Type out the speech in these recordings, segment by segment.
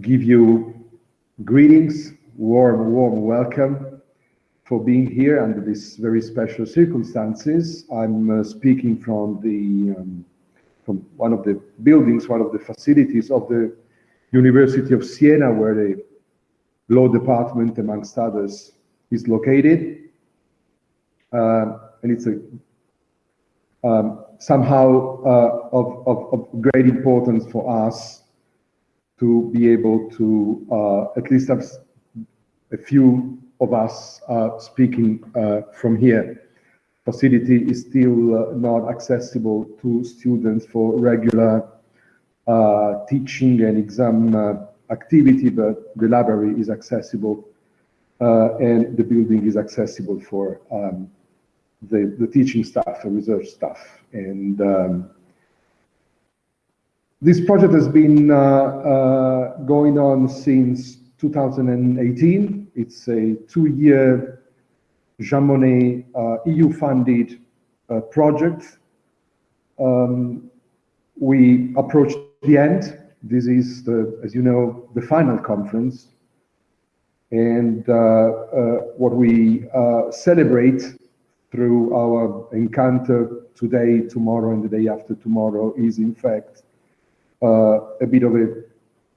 give you greetings, warm, warm welcome for being here under these very special circumstances. I'm uh, speaking from the um, from one of the buildings, one of the facilities of the University of Siena, where the law department, amongst others, is located. Uh, and it's a um, somehow uh, of, of, of, great importance for us to be able to uh, at least have a few of us uh, speaking uh, from here. Facility is still uh, not accessible to students for regular uh, teaching and exam activity, but the library is accessible and the building is accessible for um, the, the teaching staff and research staff. And um, this project has been uh, uh, going on since 2018. It's a two-year Jean Monnet uh, EU-funded uh, project. Um, we approached the end. This is, the, as you know, the final conference. And uh, uh, what we celebrate through our encounter today, tomorrow, and the day after tomorrow is in fact uh, a bit of a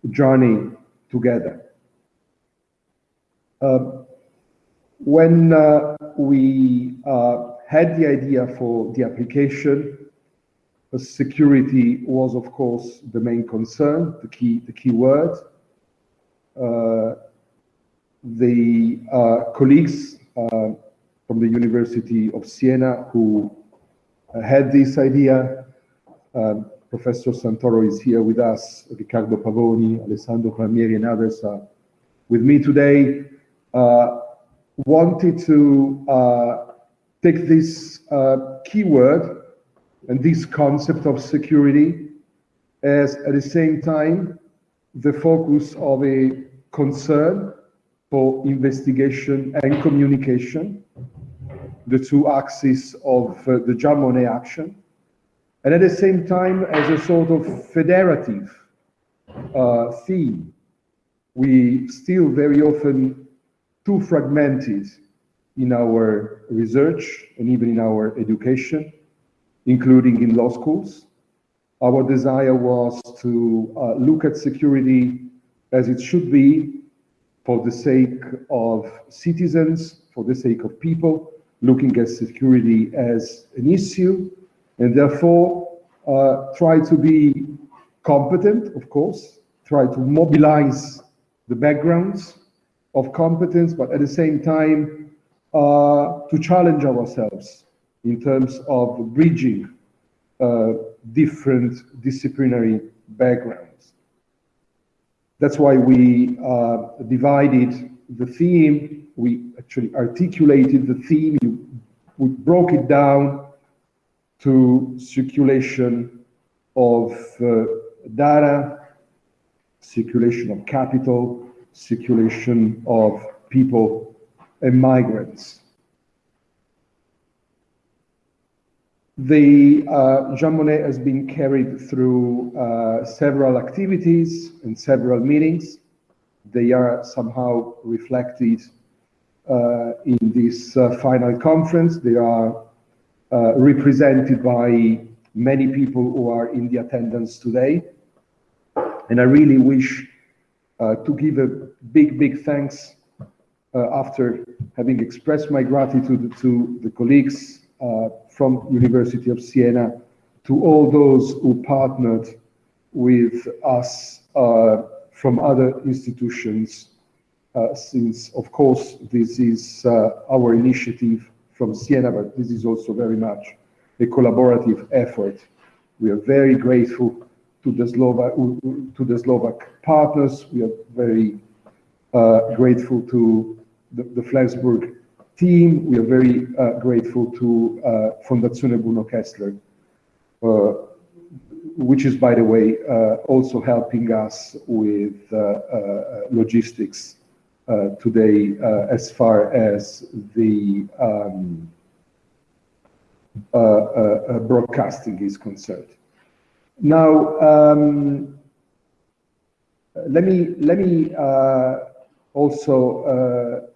journey together. Uh, when uh, we uh, had the idea for the application, security was of course the main concern, the key, the key word. Uh, the uh, colleagues from the University of Siena who uh, had this idea. Um, Professor Santoro is here with us, Riccardo Pavoni, Alessandro Palmieri, and others uh, with me today. Uh, wanted to uh, take this uh, keyword and this concept of security as at the same time the focus of a concern for investigation and communication the two axes of uh, the Jean Monnet action, and at the same time as a sort of federative uh, theme. We still very often too fragmented in our research and even in our education, including in law schools. Our desire was to uh, look at security as it should be for the sake of citizens, for the sake of people, looking at security as an issue, and therefore uh, try to be competent, of course, try to mobilize the backgrounds of competence, but at the same time uh, to challenge ourselves in terms of bridging uh, different disciplinary backgrounds. That's why we uh, divided the theme. We actually articulated the theme, we broke it down to circulation of uh, data, circulation of capital, circulation of people and migrants. The uh, Jean Monnet has been carried through uh, several activities and several meetings. They are somehow reflected uh, in this uh, final conference. They are represented by many people who are in the attendance today. And I really wish to give a big, big thanks after having expressed my gratitude to the colleagues from University of Siena, to all those who partnered with us uh, from other institutions uh, since, of course, this is uh, our initiative from Siena, but this is also very much a collaborative effort. We are very grateful to the Slovak, to the Slovak partners. We are very uh, grateful to the, the Flensburg team. We are very uh, grateful to uh, Fondazione Bruno Kessler, uh, which is, by the way, also helping us with logistics uh, today uh, as far as the um, uh, broadcasting is concerned. Now, um, let me let me also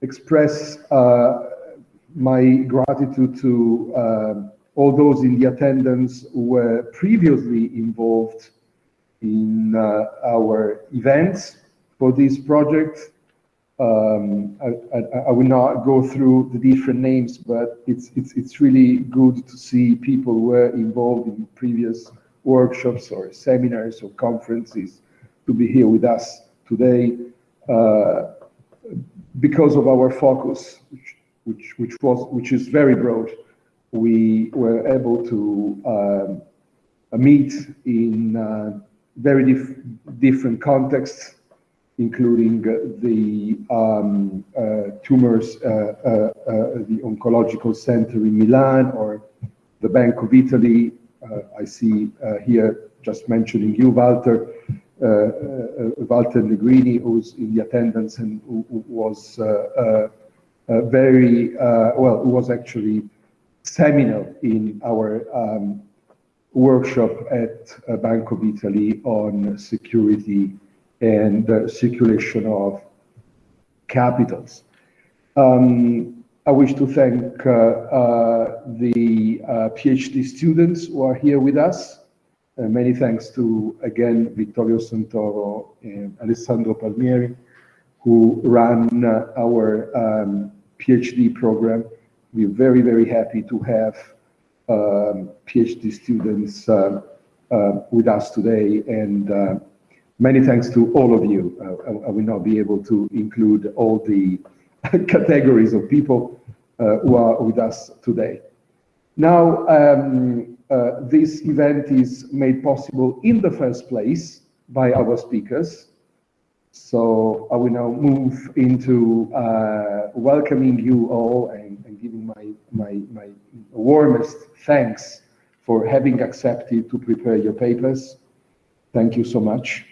express my gratitude to all those in the attendance who were previously involved in our events for this project. Um, I, I, I, will not go through the different names, but it's, it's, it's really good to see people who were involved in previous workshops or seminars or conferences to be here with us today uh, because of our focus, which, which, which, was, which is very broad. We were able to um, meet in uh, very dif different contexts including the um, uh, tumors, uh, uh, uh, the oncological center in Milan or the Bank of Italy. Uh, I see uh, here just mentioning you, Walter, Walter Negrini, who's in the attendance and who, was very, well, who was actually seminal in our um, workshop at Bank of Italy on security and the circulation of capitals. Um, I wish to thank uh, uh, the uh, PhD students who are here with us. many thanks to, again, Vittorio Santoro and Alessandro Palmieri, who ran our um, PhD program. We're very, very happy to have um, PhD students uh, uh, with us today and uh, Many thanks to all of you. Uh, I will not be able to include all the categories of people uh, who are with us today. Now, um, uh, this event is made possible in the first place by our speakers. So I will now move into uh, welcoming you all and, and giving my, my, my warmest thanks for having accepted to prepare your papers. Thank you so much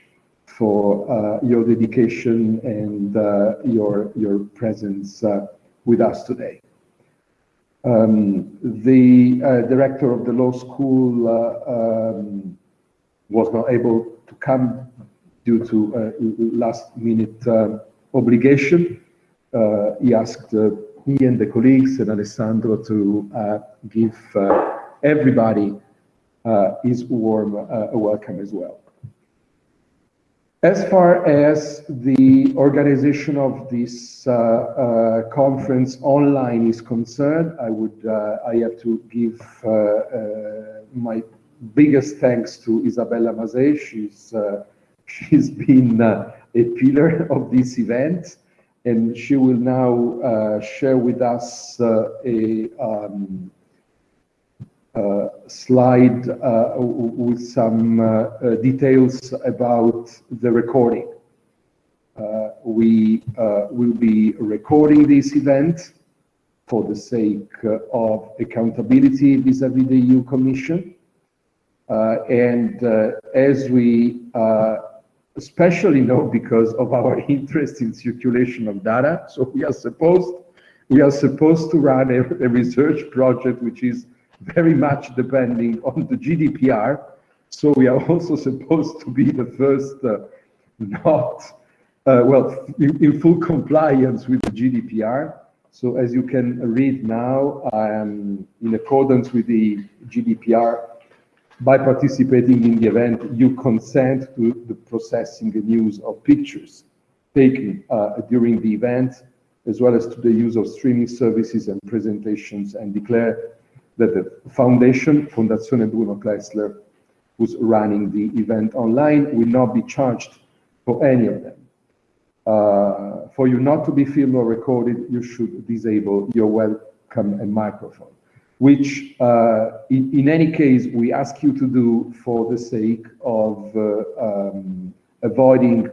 for uh, your dedication and uh, your, your presence uh, with us today. Um, the director of the law school um, was not able to come due to last minute obligation. he asked me and the colleagues and Alessandro to uh, give uh, everybody uh, his warm welcome as well. As far as the organization of this uh, uh, conference online is concerned, I would uh, I have to give uh, uh, my biggest thanks to Isabella Mazet. She's uh, she's been a pillar of this event, and she will now share with us a um, Uh, slide uh, with some uh, uh, details about the recording. Uh, we will be recording this event for the sake of accountability vis-à-vis -vis the EU Commission. and as we especially know because of our interest in circulation of data. So we are supposed we are supposed to run a, a research project which is very much depending on the GDPR. So we are also supposed to be the first uh, not, uh, well, in, in, full compliance with the GDPR. So as you can read now, um, in accordance with the GDPR, by participating in the event, you consent to the processing and use of pictures taken uh, during the event, as well as to the use of streaming services and presentations and declare that the foundation, Fondazione Bruno Kessler, who's running the event online, will not be charged for any of them. Uh, for you not to be filmed or recorded, you should disable your webcam and microphone, which uh, in, in, any case, we ask you to do for the sake of uh, um, avoiding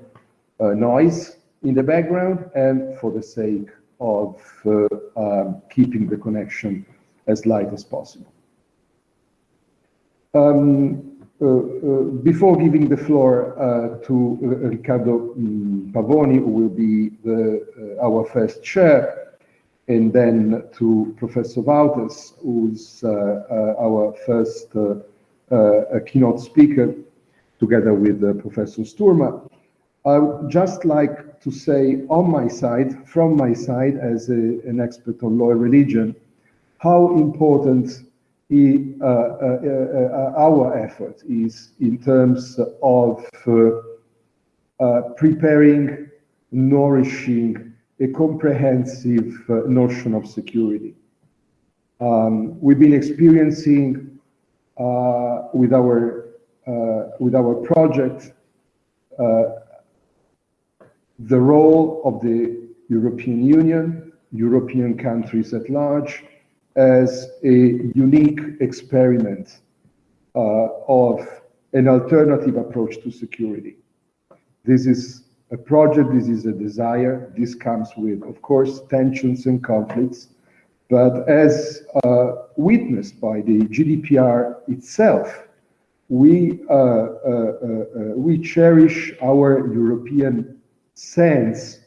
uh, noise in the background and for the sake of uh, um, keeping the connection as light as possible. Um, uh, uh, before giving the floor uh, to uh, Riccardo um, Pavoni, who will be the, uh, our first chair, and then to Professor Wouters, who's uh, our first keynote speaker, together with Professor Sturma, I would just like to say on my side, from my side as a, an expert on law and religion, how important uh, uh, uh, our effort is in terms of preparing, nourishing a comprehensive notion of security. Um, we've been experiencing uh, with our uh, with our project uh, the role of the European Union, European countries at large, as a unique experiment uh, of an alternative approach to security. This is a project, this is a desire, this comes with, of course, tensions and conflicts, but as uh, witnessed by the GDPR itself, we, uh, uh, uh, we cherish our European sense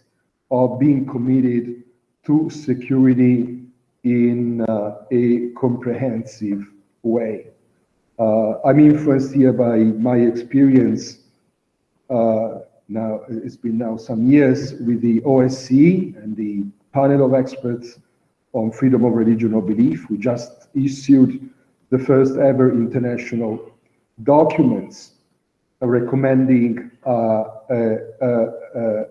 of being committed to security in uh, a comprehensive way. Uh, I'm influenced here by my experience uh, now, it's been now some years with the OSCE and the panel of experts on freedom of religion or belief. We just issued the first ever international documents recommending uh, uh, uh,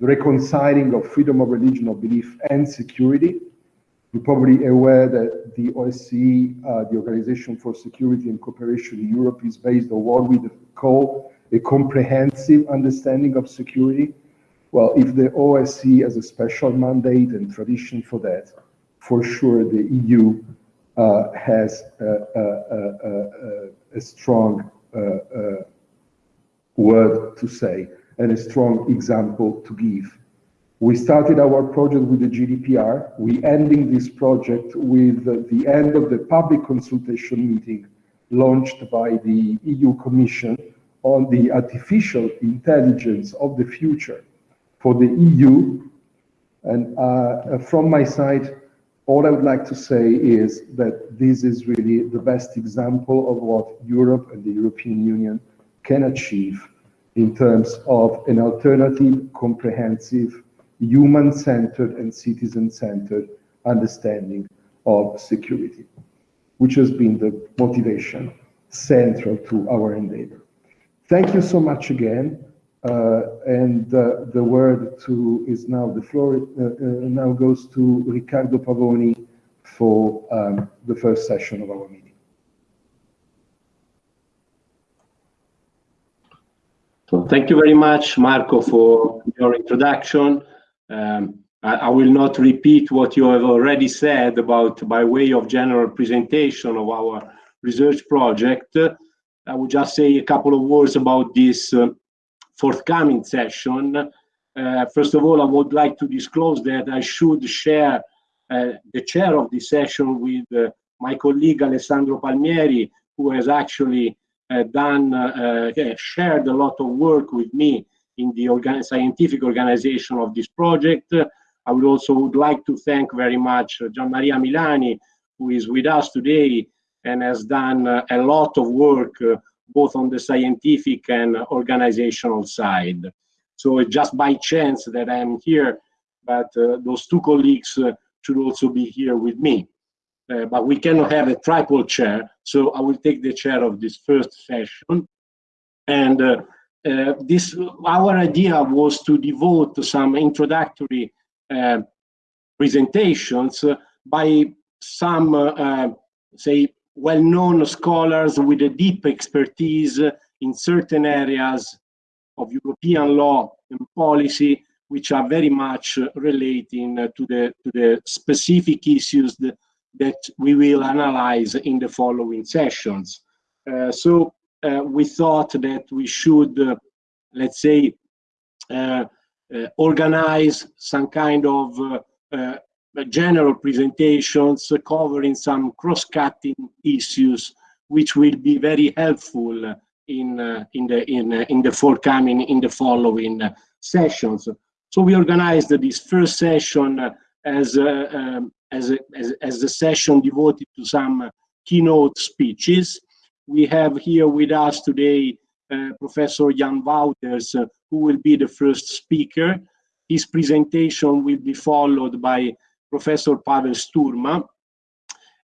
reconciling of freedom of religion or belief and security. You're probably aware that the OSCE, uh, the Organization for Security and Cooperation in Europe, is based on what we call a comprehensive understanding of security. Well, if the OSCE has a special mandate and tradition for that, for sure the EU uh, has a, a, a, a strong uh, uh, word to say and a strong example to give. We started our project with the GDPR. We ending this project with the end of the public consultation meeting launched by the EU Commission on the artificial intelligence of the future for the EU. And uh, from my side, all I would like to say is that this is really the best example of what Europe and the European Union can achieve in terms of an alternative, comprehensive, human-centered and citizen-centered understanding of security, which has been the motivation central to our endeavor. Thank you so much again. Uh, and uh, the word to is now the floor uh, uh now goes to Riccardo Pavoni for um, the first session of our meeting. So thank you very much, Marco, for your introduction. Um, I, I, will not repeat what you have already said about by way of general presentation of our research project. I will just say a couple of words about this uh, forthcoming session. Uh, first of all, I would like to disclose that I should share uh, the chair of this session with uh, my colleague Alessandro Palmieri, who has actually uh, done, uh, shared a lot of work with me in the organ scientific organization of this project. I would also would like to thank very much Gian Maria Milani, who is with us today and has done uh, a lot of work uh, both on the scientific and organizational side. So it's just by chance that I'm here, but uh, those two colleagues should also be here with me. Uh, but we cannot have a triple chair, so I will take the chair of this first session. And uh, uh, this, our idea was to devote some introductory presentations by some, say, well-known scholars with a deep expertise in certain areas of European law and policy, which are very much relating to the to the specific issues that, that we will analyze in the following sessions. Uh, so uh, we thought that we should, uh, let's say, uh, uh, organize some kind of uh, general presentations covering some cross-cutting issues, which will be very helpful in uh, in the in uh, in the forthcoming in the following sessions. So we organized this first session as um, as, a, as as a session devoted to some keynote speeches. We have here with us today uh, Professor Jan Wouters, uh, who will be the first speaker. His presentation will be followed by Professor Pavel Sturma.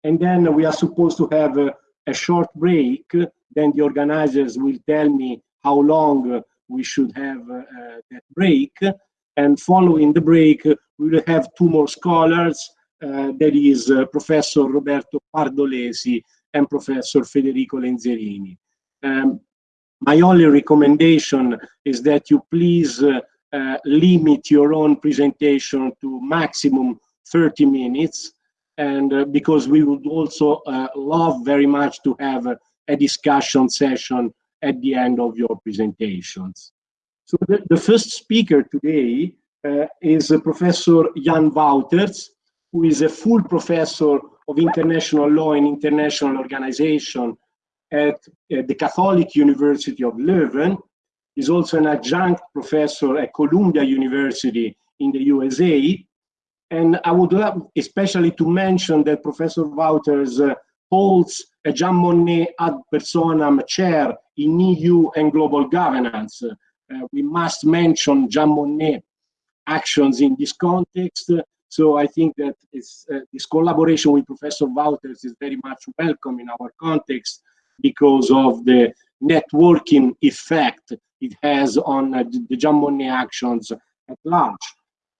And then we are supposed to have a, a short break. Then the organizers will tell me how long we should have uh, that break. And following the break, we will have two more scholars. Uh, that is uh, Professor Roberto Pardolesi and Professor Federico Lenzerini. Um, my only recommendation is that you please uh, uh, limit your own presentation to maximum 30 minutes and uh, because we would also uh, love very much to have a, a, discussion session at the end of your presentations. So the, the first speaker today uh, is Professor Jan Wouters, who is a full professor of international law and international organization at the Catholic University of Leuven. He's also an adjunct professor at Columbia University in the USA. And I would love especially to mention that Professor Wouters uh, holds a Jean Monnet ad personam chair in EU and global governance. Uh, we must mention Jean Monnet actions in this context. So I think that uh, this collaboration with Professor Wouters is very much welcome in our context because of the networking effect it has on uh, the Jean Monnet actions at large.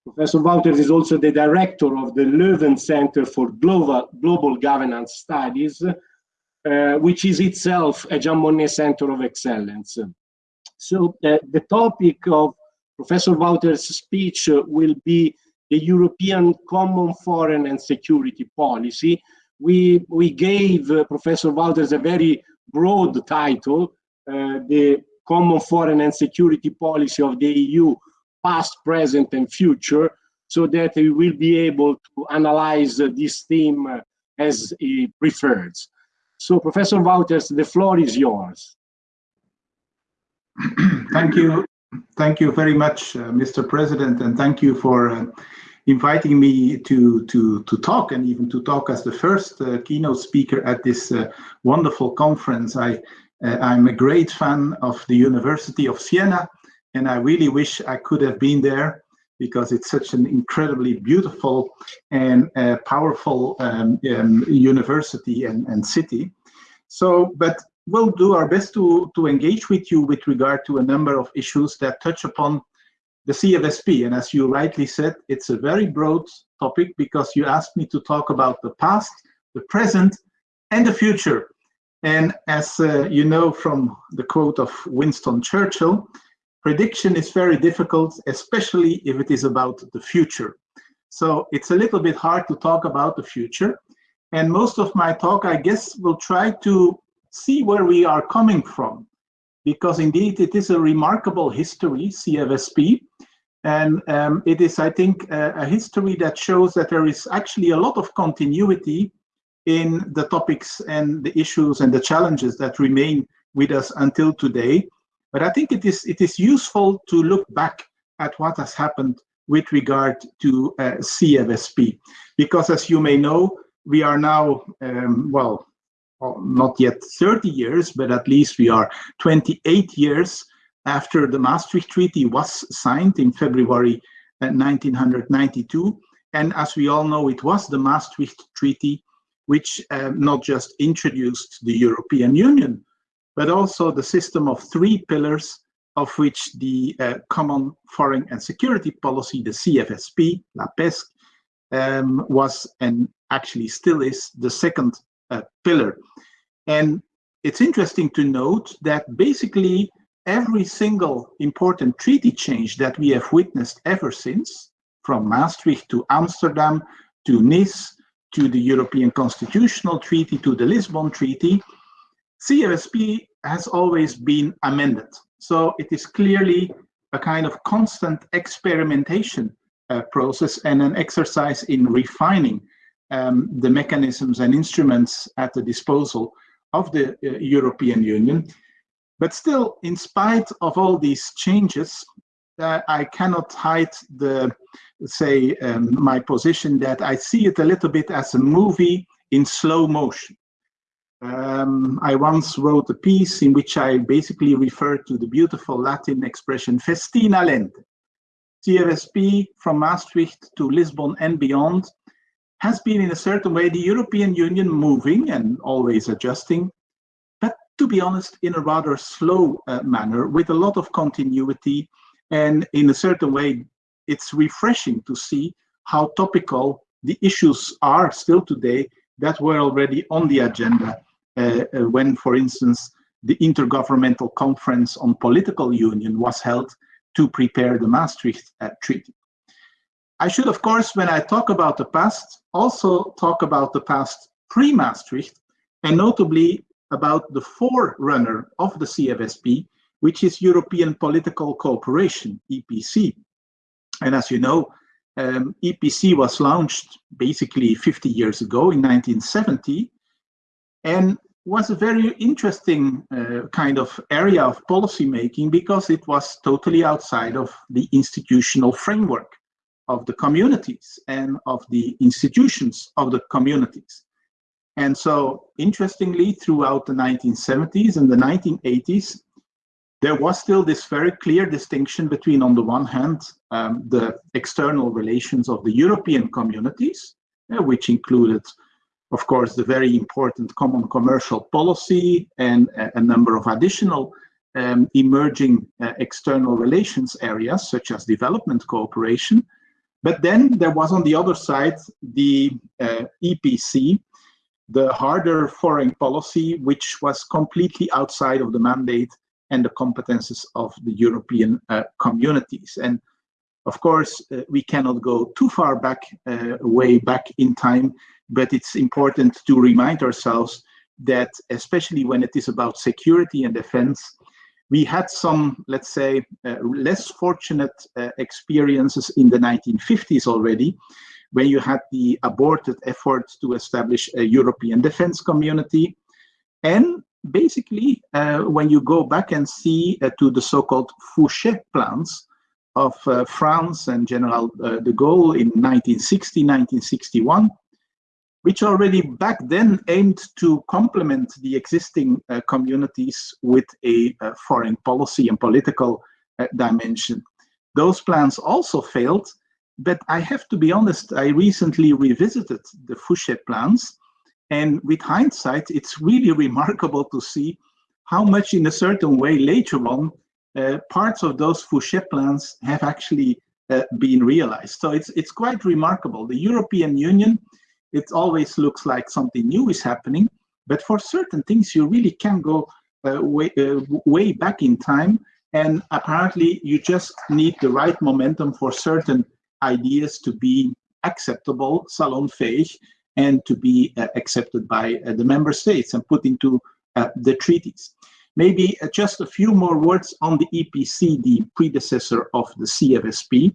Professor Wouters is also the director of the Leuven Center for Global, Global Governance Studies, uh, which is itself a Jean Monnet Center of Excellence. So uh, the topic of Professor Wouters' speech will be the European Common Foreign and Security Policy, we, we gave uh, Professor Wouters a very broad title, uh, the Common Foreign and Security Policy of the EU, past, present, and future, so that we will be able to analyze uh, this theme uh, as he prefers. So, Professor Wouters, the floor is yours. thank you. Thank you very much, uh, Mr. President, and thank you for uh, inviting me to to to talk and even to talk as the first uh, keynote speaker at this uh, wonderful conference. I uh, I'm a great fan of the University of Siena, and I really wish I could have been there because it's such an incredibly beautiful and uh, powerful um, um, university and, and city. So, but we'll do our best to to engage with you with regard to a number of issues that touch upon the CFSP. And as you rightly said, it's a very broad topic because you asked me to talk about the past, the present, and the future. And as uh, you know from the quote of Winston Churchill, prediction is very difficult, especially if it is about the future. So it's a little bit hard to talk about the future. And most of my talk, I guess, will try to see where we are coming from because indeed it is a remarkable history, CFSP, and um, it is, I think, a, a, history that shows that there is actually a lot of continuity in the topics and the issues and the challenges that remain with us until today. But I think it is it is useful to look back at what has happened with regard to uh, CFSP, because as you may know, we are now um, well not yet 30 years, but at least we are 28 years after the Maastricht Treaty was signed in February 1992. Uh, and as we all know, it was the Maastricht Treaty which uh, not just introduced the European Union, but also the system of three pillars, of which the uh, Common Foreign and Security Policy, the CFSP, La PESC, um, was and actually still is the second pillar. And it's interesting to note that basically every single important treaty change that we have witnessed ever since, from Maastricht to Amsterdam to Nice to the European Constitutional Treaty to the Lisbon Treaty, CFSP has always been amended. So it is clearly a kind of constant experimentation uh, process and an exercise in refining um, the mechanisms and instruments at the disposal of the uh, European Union. But still, in spite of all these changes, uh, I cannot hide the, say, um, my position that I see it a little bit as a movie in slow motion. Um, I once wrote a piece in which I basically referred to the beautiful Latin expression festina lente. CFSP from Maastricht to Lisbon and beyond has been in a certain way the European Union moving and always adjusting, but to be honest, in a rather slow uh, manner with a lot of continuity. And in a certain way, it's refreshing to see how topical the issues are still today that were already on the agenda uh, uh, when, for instance, the Intergovernmental Conference on Political Union was held to prepare the Maastricht uh, Treaty. I should, of course, when I talk about the past, also talk about the past pre-Maastricht, and notably about the forerunner of the CFSP, which is European Political Cooperation, EPC. And as you know, um, EPC was launched basically 50 years ago in 1970 and was a very interesting uh, kind of area of policy making because it was totally outside of the institutional framework of the communities and of the institutions of the communities. And so, interestingly, throughout the 1970s and the 1980s, there was still this very clear distinction between, on the one hand, um, the external relations of the European communities, uh, which included, of course, the very important common commercial policy and a, a number of additional um, emerging uh, external relations areas, such as development cooperation. But then there was on the other side the uh, EPC, the harder foreign policy, which was completely outside of the mandate and the competences of the European uh, communities. And of course, uh, we cannot go too far back, uh, way back in time, but it's important to remind ourselves that, especially when it is about security and defense, we had some, let's say, uh, less fortunate uh, experiences in the 1950s already, when you had the aborted effort to establish a European defense community. And basically, uh, when you go back and see uh, to the so-called Fouchet plans of uh, France and General uh, de Gaulle in 1960, 1961, which already back then aimed to complement the existing uh, communities with a uh, foreign policy and political uh, dimension. Those plans also failed, but I have to be honest, I recently revisited the Fouchet plans, and with hindsight, it's really remarkable to see how much in a certain way later on, uh, parts of those Fouchet plans have actually uh, been realized. So it's, it's quite remarkable. The European Union it always looks like something new is happening. But for certain things, you really can go uh, way, uh, way back in time. And apparently, you just need the right momentum for certain ideas to be acceptable, salonfähig, and to be uh, accepted by uh, the member states and put into uh, the treaties. Maybe uh, just a few more words on the EPC, the predecessor of the CFSP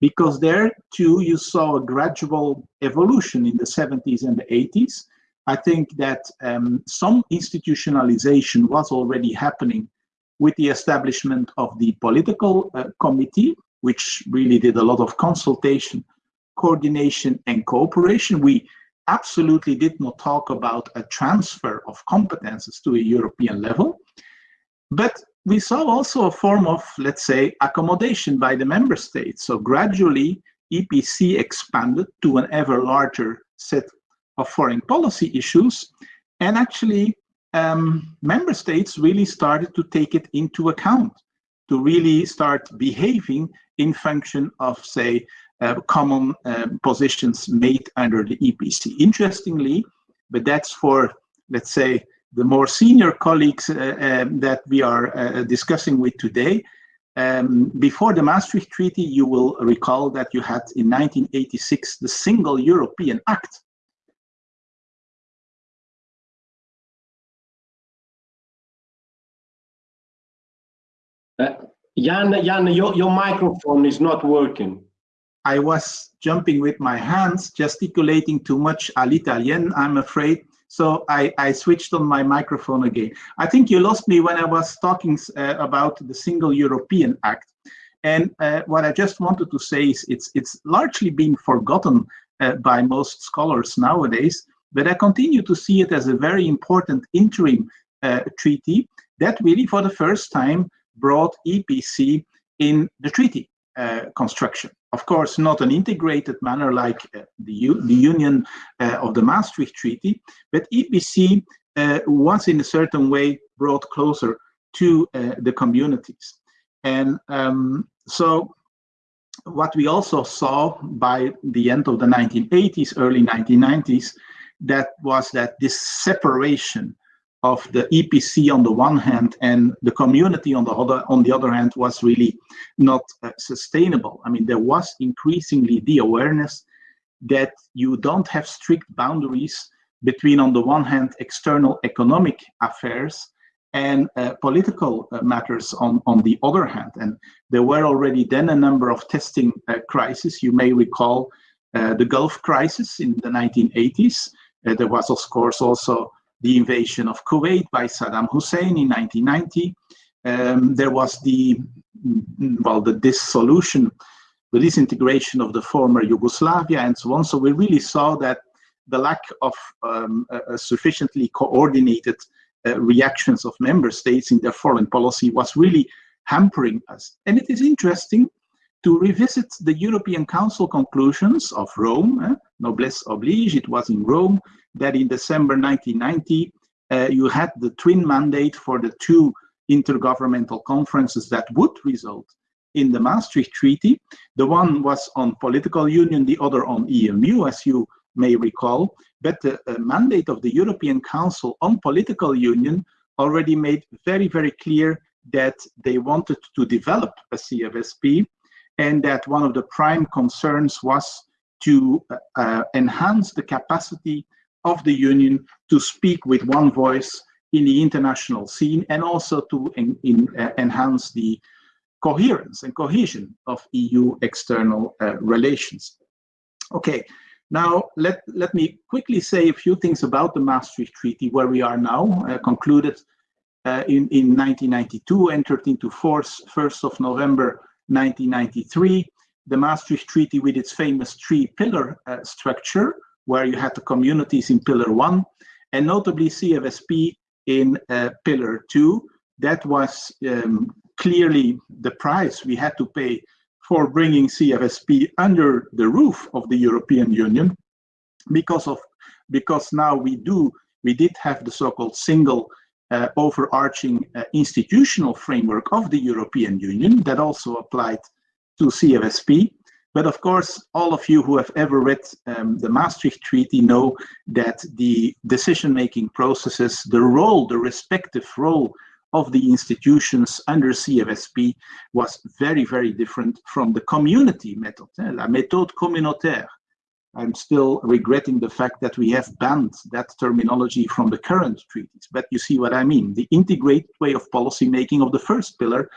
because there too you saw a gradual evolution in the 70s and the 80s. I think that um, some institutionalization was already happening with the establishment of the political uh, committee, which really did a lot of consultation, coordination, and cooperation. We absolutely did not talk about a transfer of competences to a European level. But we saw also a form of, let's say, accommodation by the member states. So gradually, EPC expanded to an ever larger set of foreign policy issues. And actually, um, member states really started to take it into account, to really start behaving in function of, say, uh, common um, positions made under the EPC. Interestingly, but that's for, let's say, the more senior colleagues uh, um, that we are uh, discussing with today, um, before the Maastricht Treaty, you will recall that you had in 1986 the Single European Act. Uh, Jan, Jan your, your microphone is not working. I was jumping with my hands, gesticulating too much all'italien, I'm afraid. So I, I switched on my microphone again. I think you lost me when I was talking uh, about the Single European Act. And uh, what I just wanted to say is it's, it's largely been forgotten uh, by most scholars nowadays. but I continue to see it as a very important interim uh, treaty that really for the first time brought EPC in the treaty uh, construction. Of course, not an integrated manner like uh, the, U the union uh, of the Maastricht Treaty, but EPC uh, was in a certain way brought closer to uh, the communities. And um, so what we also saw by the end of the 1980s, early 1990s, that was that this separation of the EPC on the one hand and the community on the other on the other hand was really not uh, sustainable. I mean, there was increasingly the awareness that you don't have strict boundaries between, on the one hand, external economic affairs and uh, political uh, matters on, on the other hand. And there were already then a number of testing uh, crises. You may recall uh, the Gulf crisis in the 1980s. Uh, there was, of course, also the invasion of Kuwait by Saddam Hussein in 1990. Um, there was the, mm, well, the dissolution, the disintegration of the former Yugoslavia and so on. So we really saw that the lack of um, sufficiently coordinated uh, reactions of member states in their foreign policy was really hampering us. And it is interesting to revisit the European Council conclusions of Rome, eh? noblesse oblige, it was in Rome, that in December 1990, uh, you had the twin mandate for the two intergovernmental conferences that would result in the Maastricht Treaty. The one was on political union, the other on EMU, as you may recall. But the uh, mandate of the European Council on political union already made very, very clear that they wanted to develop a CFSP and that one of the prime concerns was to uh, uh, enhance the capacity of the union to speak with one voice in the international scene and also to in, in, uh, enhance the coherence and cohesion of EU external uh, relations. Okay, now let, let me quickly say a few things about the Maastricht Treaty, where we are now, uh, concluded uh, in, in 1992, entered into force 1st of November 1993, the Maastricht Treaty with its famous three-pillar uh, structure, where you had the communities in Pillar 1, and notably CFSP in uh, Pillar 2. That was um, clearly the price we had to pay for bringing CFSP under the roof of the European Union, because of because now we do we did have the so-called single uh, overarching uh, institutional framework of the European Union that also applied to CFSP. But of course, all of you who have ever read um, the Maastricht Treaty know that the decision-making processes, the role, the respective role of the institutions under CFSP was very, very different from the community method, eh, la méthode communautaire, I'm still regretting the fact that we have banned that terminology from the current treaties. But you see what I mean. The integrated way of policy making of the first pillar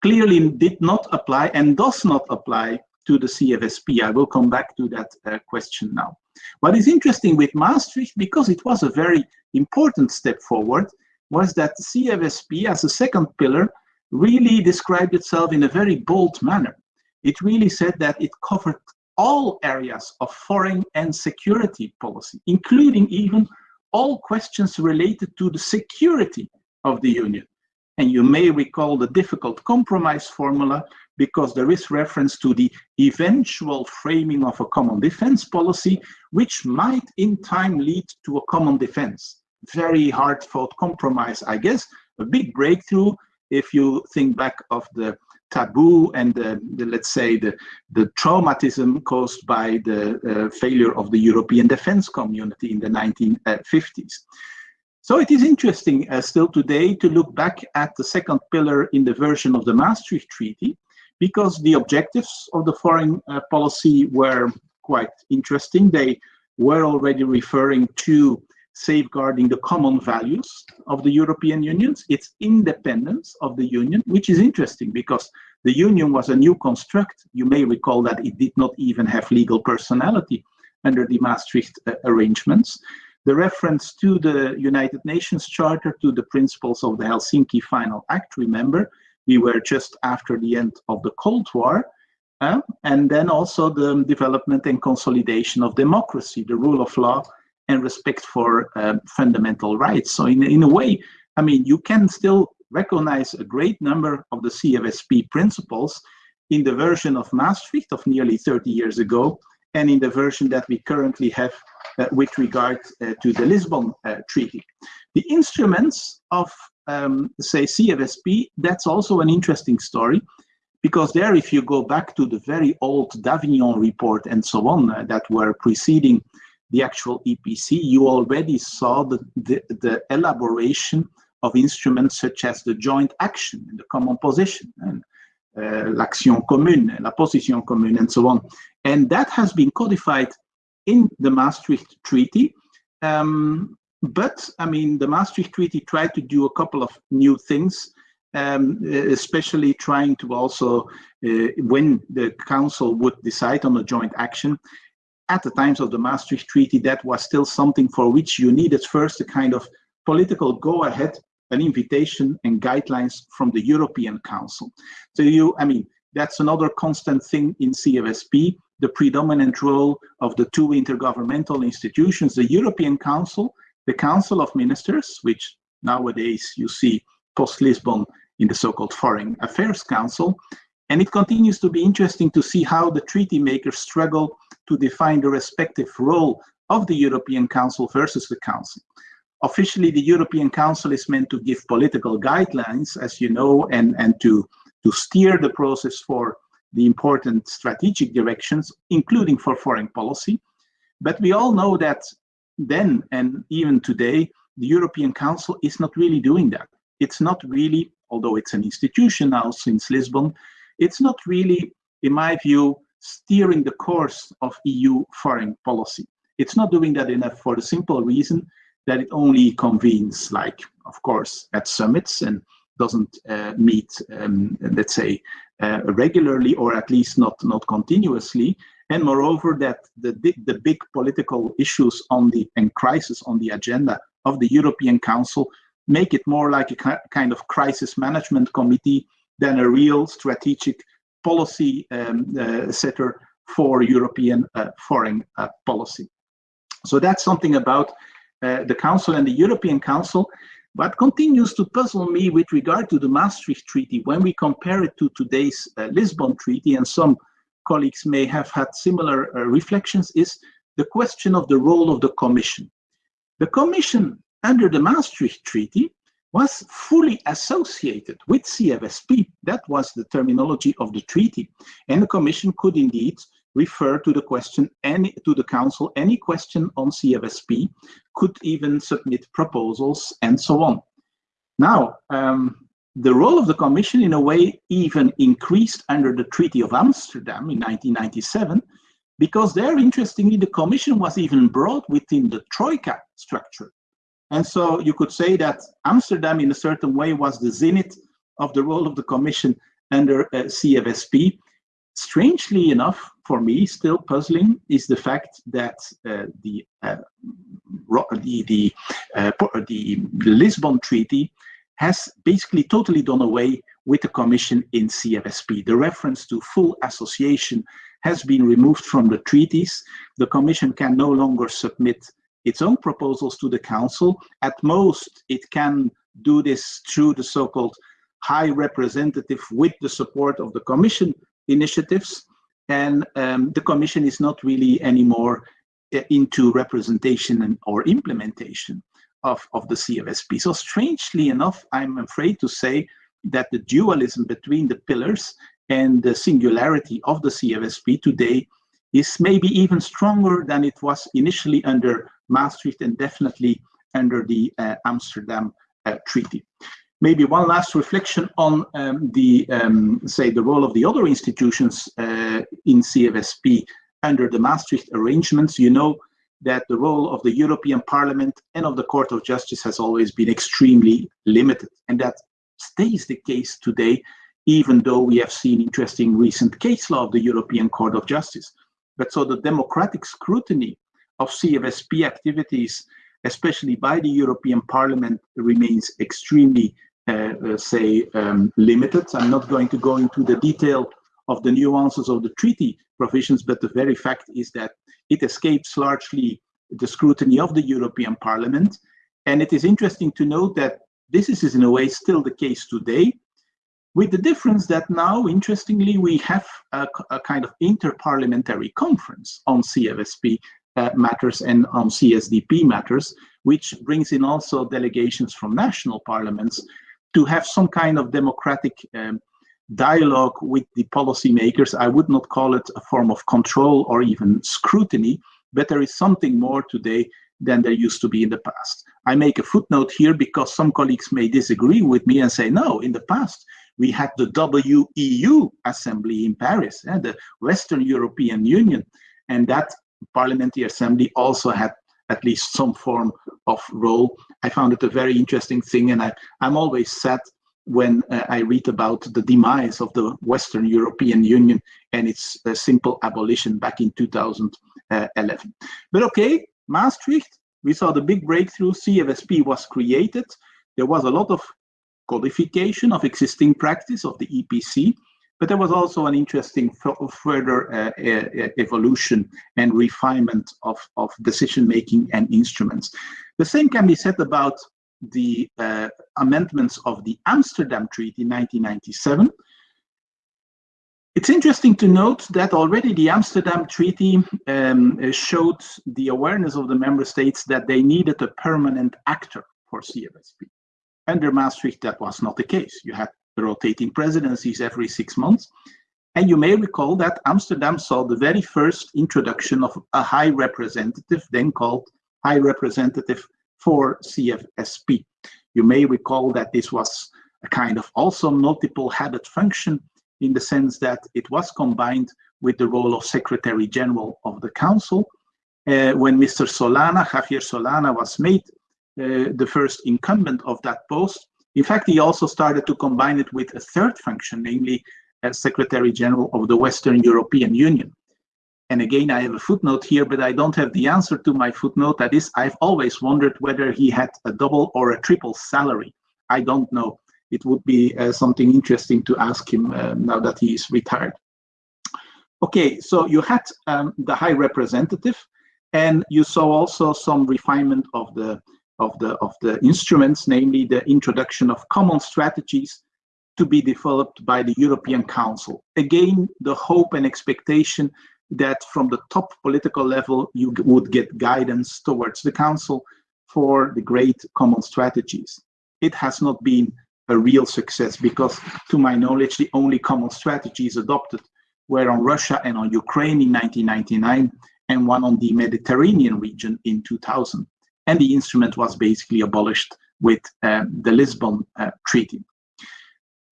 clearly did not apply and does not apply to the CFSP. I will come back to that uh, question now. What is interesting with Maastricht, because it was a very important step forward, was that the CFSP as a second pillar really described itself in a very bold manner. It really said that it covered all areas of foreign and security policy, including even all questions related to the security of the Union. And you may recall the difficult compromise formula because there is reference to the eventual framing of a common defense policy, which might in time lead to a common defense. Very hard fought compromise, I guess, a big breakthrough if you think back of the taboo and the, the, let's say the, the traumatism caused by the uh, failure of the European defense community in the 1950s. So it is interesting uh, still today to look back at the second pillar in the version of the Maastricht Treaty, because the objectives of the foreign uh, policy were quite interesting. They were already referring to safeguarding the common values of the European Union, its independence of the Union, which is interesting because the Union was a new construct. You may recall that it did not even have legal personality under the Maastricht uh, arrangements. The reference to the United Nations Charter, to the principles of the Helsinki Final Act, remember, we were just after the end of the Cold War, uh, and then also the development and consolidation of democracy, the rule of law, and respect for uh, fundamental rights. So in, in a way, I mean, you can still recognize a great number of the CFSP principles in the version of Maastricht of nearly 30 years ago and in the version that we currently have uh, with regard uh, to the Lisbon uh, Treaty. The instruments of, um, say, CFSP, that's also an interesting story because there, if you go back to the very old Davignon report and so on uh, that were preceding the actual EPC, you already saw the, the, the, elaboration of instruments such as the joint action, and the common position, and uh, l'action commune, la position commune, and so on. And that has been codified in the Maastricht Treaty. Um, but, I mean, the Maastricht Treaty tried to do a couple of new things, um, especially trying to also, uh, when the Council would decide on a joint action, at the times of the Maastricht Treaty, that was still something for which you needed first a kind of political go-ahead, an invitation and guidelines from the European Council. So you, I mean, that's another constant thing in CFSP, the predominant role of the two intergovernmental institutions, the European Council, the Council of Ministers, which nowadays you see post-Lisbon in the so-called Foreign Affairs Council, and it continues to be interesting to see how the treaty makers struggle to define the respective role of the European Council versus the Council. Officially, the European Council is meant to give political guidelines, as you know, and, and to, to steer the process for the important strategic directions, including for foreign policy. But we all know that then and even today, the European Council is not really doing that. It's not really, although it's an institution now since Lisbon, it's not really, in my view, steering the course of EU foreign policy. It's not doing that enough for the simple reason that it only convenes, like, of course, at summits and doesn't uh, meet, um, let's say, uh, regularly or at least not, not continuously. And moreover, that the, the big political issues on the and crisis on the agenda of the European Council make it more like a kind of crisis management committee than a real strategic policy um, uh, setter for European uh, foreign uh, policy. So that's something about uh, the Council and the European Council, but continues to puzzle me with regard to the Maastricht Treaty when we compare it to today's uh, Lisbon Treaty, and some colleagues may have had similar uh, reflections, is the question of the role of the Commission. The Commission under the Maastricht Treaty was fully associated with CFSP. That was the terminology of the treaty. And the Commission could indeed refer to the question any to the Council any question on CFSP, could even submit proposals and so on. Now, um, the role of the Commission in a way even increased under the Treaty of Amsterdam in 1997, because there, interestingly, the Commission was even brought within the Troika structure. And so you could say that Amsterdam, in a certain way, was the zenith of the role of the Commission under uh, CFSP. Strangely enough, for me, still puzzling is the fact that uh, the, uh, the, the, uh, the Lisbon Treaty has basically totally done away with the Commission in CFSP. The reference to full association has been removed from the treaties. The Commission can no longer submit its own proposals to the council. At most, it can do this through the so-called high representative with the support of the commission initiatives. And um, the commission is not really anymore uh, into representation and, or implementation of, of the CFSP. So strangely enough, I'm afraid to say that the dualism between the pillars and the singularity of the CFSP today is maybe even stronger than it was initially under Maastricht and definitely under the uh, Amsterdam uh, Treaty. Maybe one last reflection on um, the, um, say, the role of the other institutions uh, in CFSP under the Maastricht arrangements. You know that the role of the European Parliament and of the Court of Justice has always been extremely limited, and that stays the case today, even though we have seen interesting recent case law of the European Court of Justice. But so the democratic scrutiny of CFSP activities, especially by the European Parliament, remains extremely, uh, uh, say, um, limited. I'm not going to go into the detail of the nuances of the treaty provisions, but the very fact is that it escapes largely the scrutiny of the European Parliament. And it is interesting to note that this is in a way still the case today, with the difference that now, interestingly, we have a, a kind of inter-parliamentary conference on CFSP uh, matters and on CSDP matters, which brings in also delegations from national parliaments to have some kind of democratic um, dialogue with the policymakers. I would not call it a form of control or even scrutiny, but there is something more today than there used to be in the past. I make a footnote here because some colleagues may disagree with me and say, no, in the past, we had the WEU Assembly in Paris, eh, the Western European Union, and that Parliamentary Assembly also had at least some form of role. I found it a very interesting thing, and I, I'm always sad when uh, I read about the demise of the Western European Union and its uh, simple abolition back in 2011. But okay, Maastricht, we saw the big breakthrough, CFSP was created. There was a lot of codification of existing practice of the EPC, but there was also an interesting further uh, evolution and refinement of, of decision-making and instruments. The same can be said about the uh, amendments of the Amsterdam Treaty in 1997. It's interesting to note that already the Amsterdam Treaty um, showed the awareness of the member states that they needed a permanent actor for CFSP. Under Maastricht, that was not the case. You had rotating presidencies every six months. And you may recall that Amsterdam saw the very first introduction of a high representative, then called High Representative for CFSP. You may recall that this was a kind of also multiple headed function in the sense that it was combined with the role of Secretary General of the Council. Uh, when Mr. Solana, Javier Solana, was made uh, the first incumbent of that post, in fact, he also started to combine it with a third function, namely as Secretary General of the Western European Union. And again, I have a footnote here, but I don't have the answer to my footnote. That is, I've always wondered whether he had a double or a triple salary. I don't know. It would be uh, something interesting to ask him uh, now that he is retired. Okay, so you had um, the High Representative, and you saw also some refinement of the of the of the instruments, namely the introduction of common strategies to be developed by the European Council. Again, the hope and expectation that from the top political level, you would get guidance towards the Council for the great common strategies. It has not been a real success because, to my knowledge, the only common strategies adopted were on Russia and on Ukraine in 1999 and one on the Mediterranean region in 2000. And the instrument was basically abolished with um, the Lisbon uh, Treaty.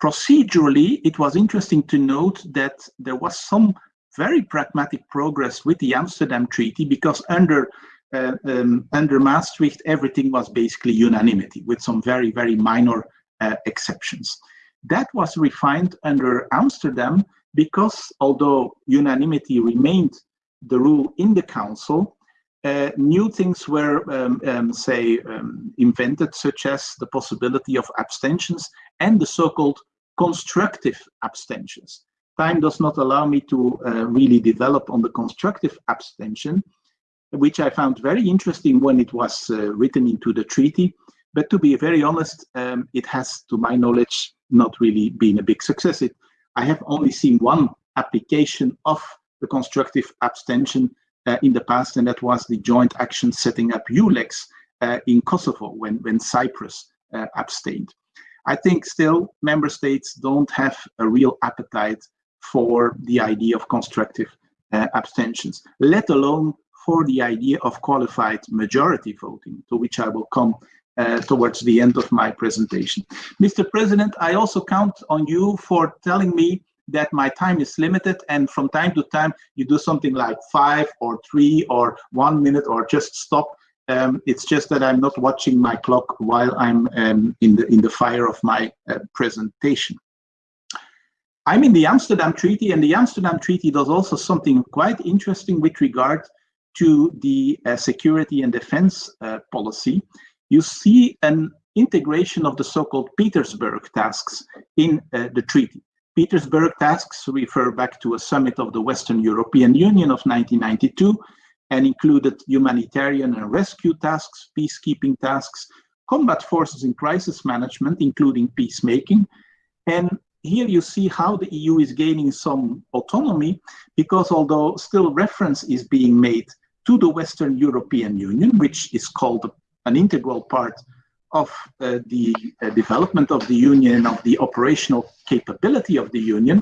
Procedurally, it was interesting to note that there was some very pragmatic progress with the Amsterdam Treaty because under uh, um, under Maastricht, everything was basically unanimity with some very, very minor uh, exceptions. That was refined under Amsterdam because although unanimity remained the rule in the council, uh, new things were, um, um, say, um, invented, such as the possibility of abstentions and the so-called constructive abstentions time does not allow me to uh, really develop on the constructive abstention, which I found very interesting when it was uh, written into the treaty. But to be very honest, um, it has, to my knowledge, not really been a big success. It, I have only seen one application of the constructive abstention in the past, and that was the joint action setting up EULEX uh, in Kosovo when, when Cyprus uh, abstained. I think still member states don't have a real appetite for the idea of constructive uh, abstentions, let alone for the idea of qualified majority voting, to which I will come uh, towards the end of my presentation. Mr. President, I also count on you for telling me that my time is limited and from time to time you do something like five or three or one minute or just stop. Um, it's just that I'm not watching my clock while I'm um, in, the, in the fire of my uh, presentation. I'm in the Amsterdam Treaty, and the Amsterdam Treaty does also something quite interesting with regard to the uh, security and defense uh, policy. You see an integration of the so-called Petersberg tasks in uh, the treaty. Petersberg tasks refer back to a summit of the Western European Union of 1992, and included humanitarian and rescue tasks, peacekeeping tasks, combat forces in crisis management, including peacemaking. And here you see how the EU is gaining some autonomy because although still reference is being made to the Western European Union, which is called an integral part of uh, the uh, development of the Union, of the operational capability of the Union,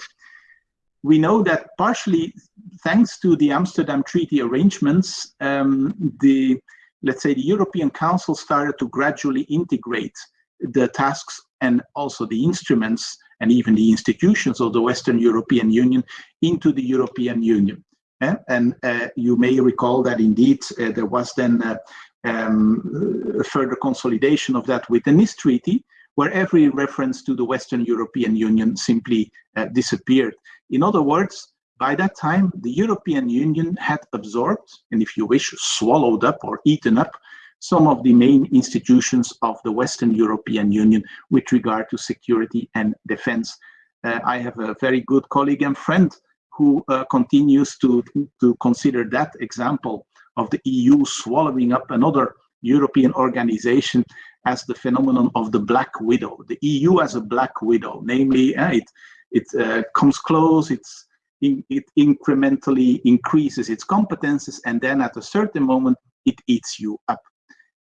we know that partially thanks to the Amsterdam Treaty arrangements, um, the let's say the European Council started to gradually integrate the tasks and also the instruments and even the institutions of the Western European Union into the European Union. Eh? And uh, you may recall that indeed uh, there was then uh, um, further consolidation of that with the Nice Treaty, where every reference to the Western European Union simply uh, disappeared. In other words, by that time, the European Union had absorbed, and if you wish, swallowed up or eaten up some of the main institutions of the Western European Union with regard to security and defense. Uh, I have a very good colleague and friend who uh, continues to, to consider that example of the EU swallowing up another European organization as the phenomenon of the black widow. The EU as a black widow, namely, uh, it, it uh, comes close, it's, in, it incrementally increases its competences, and then at a certain moment, it eats you up.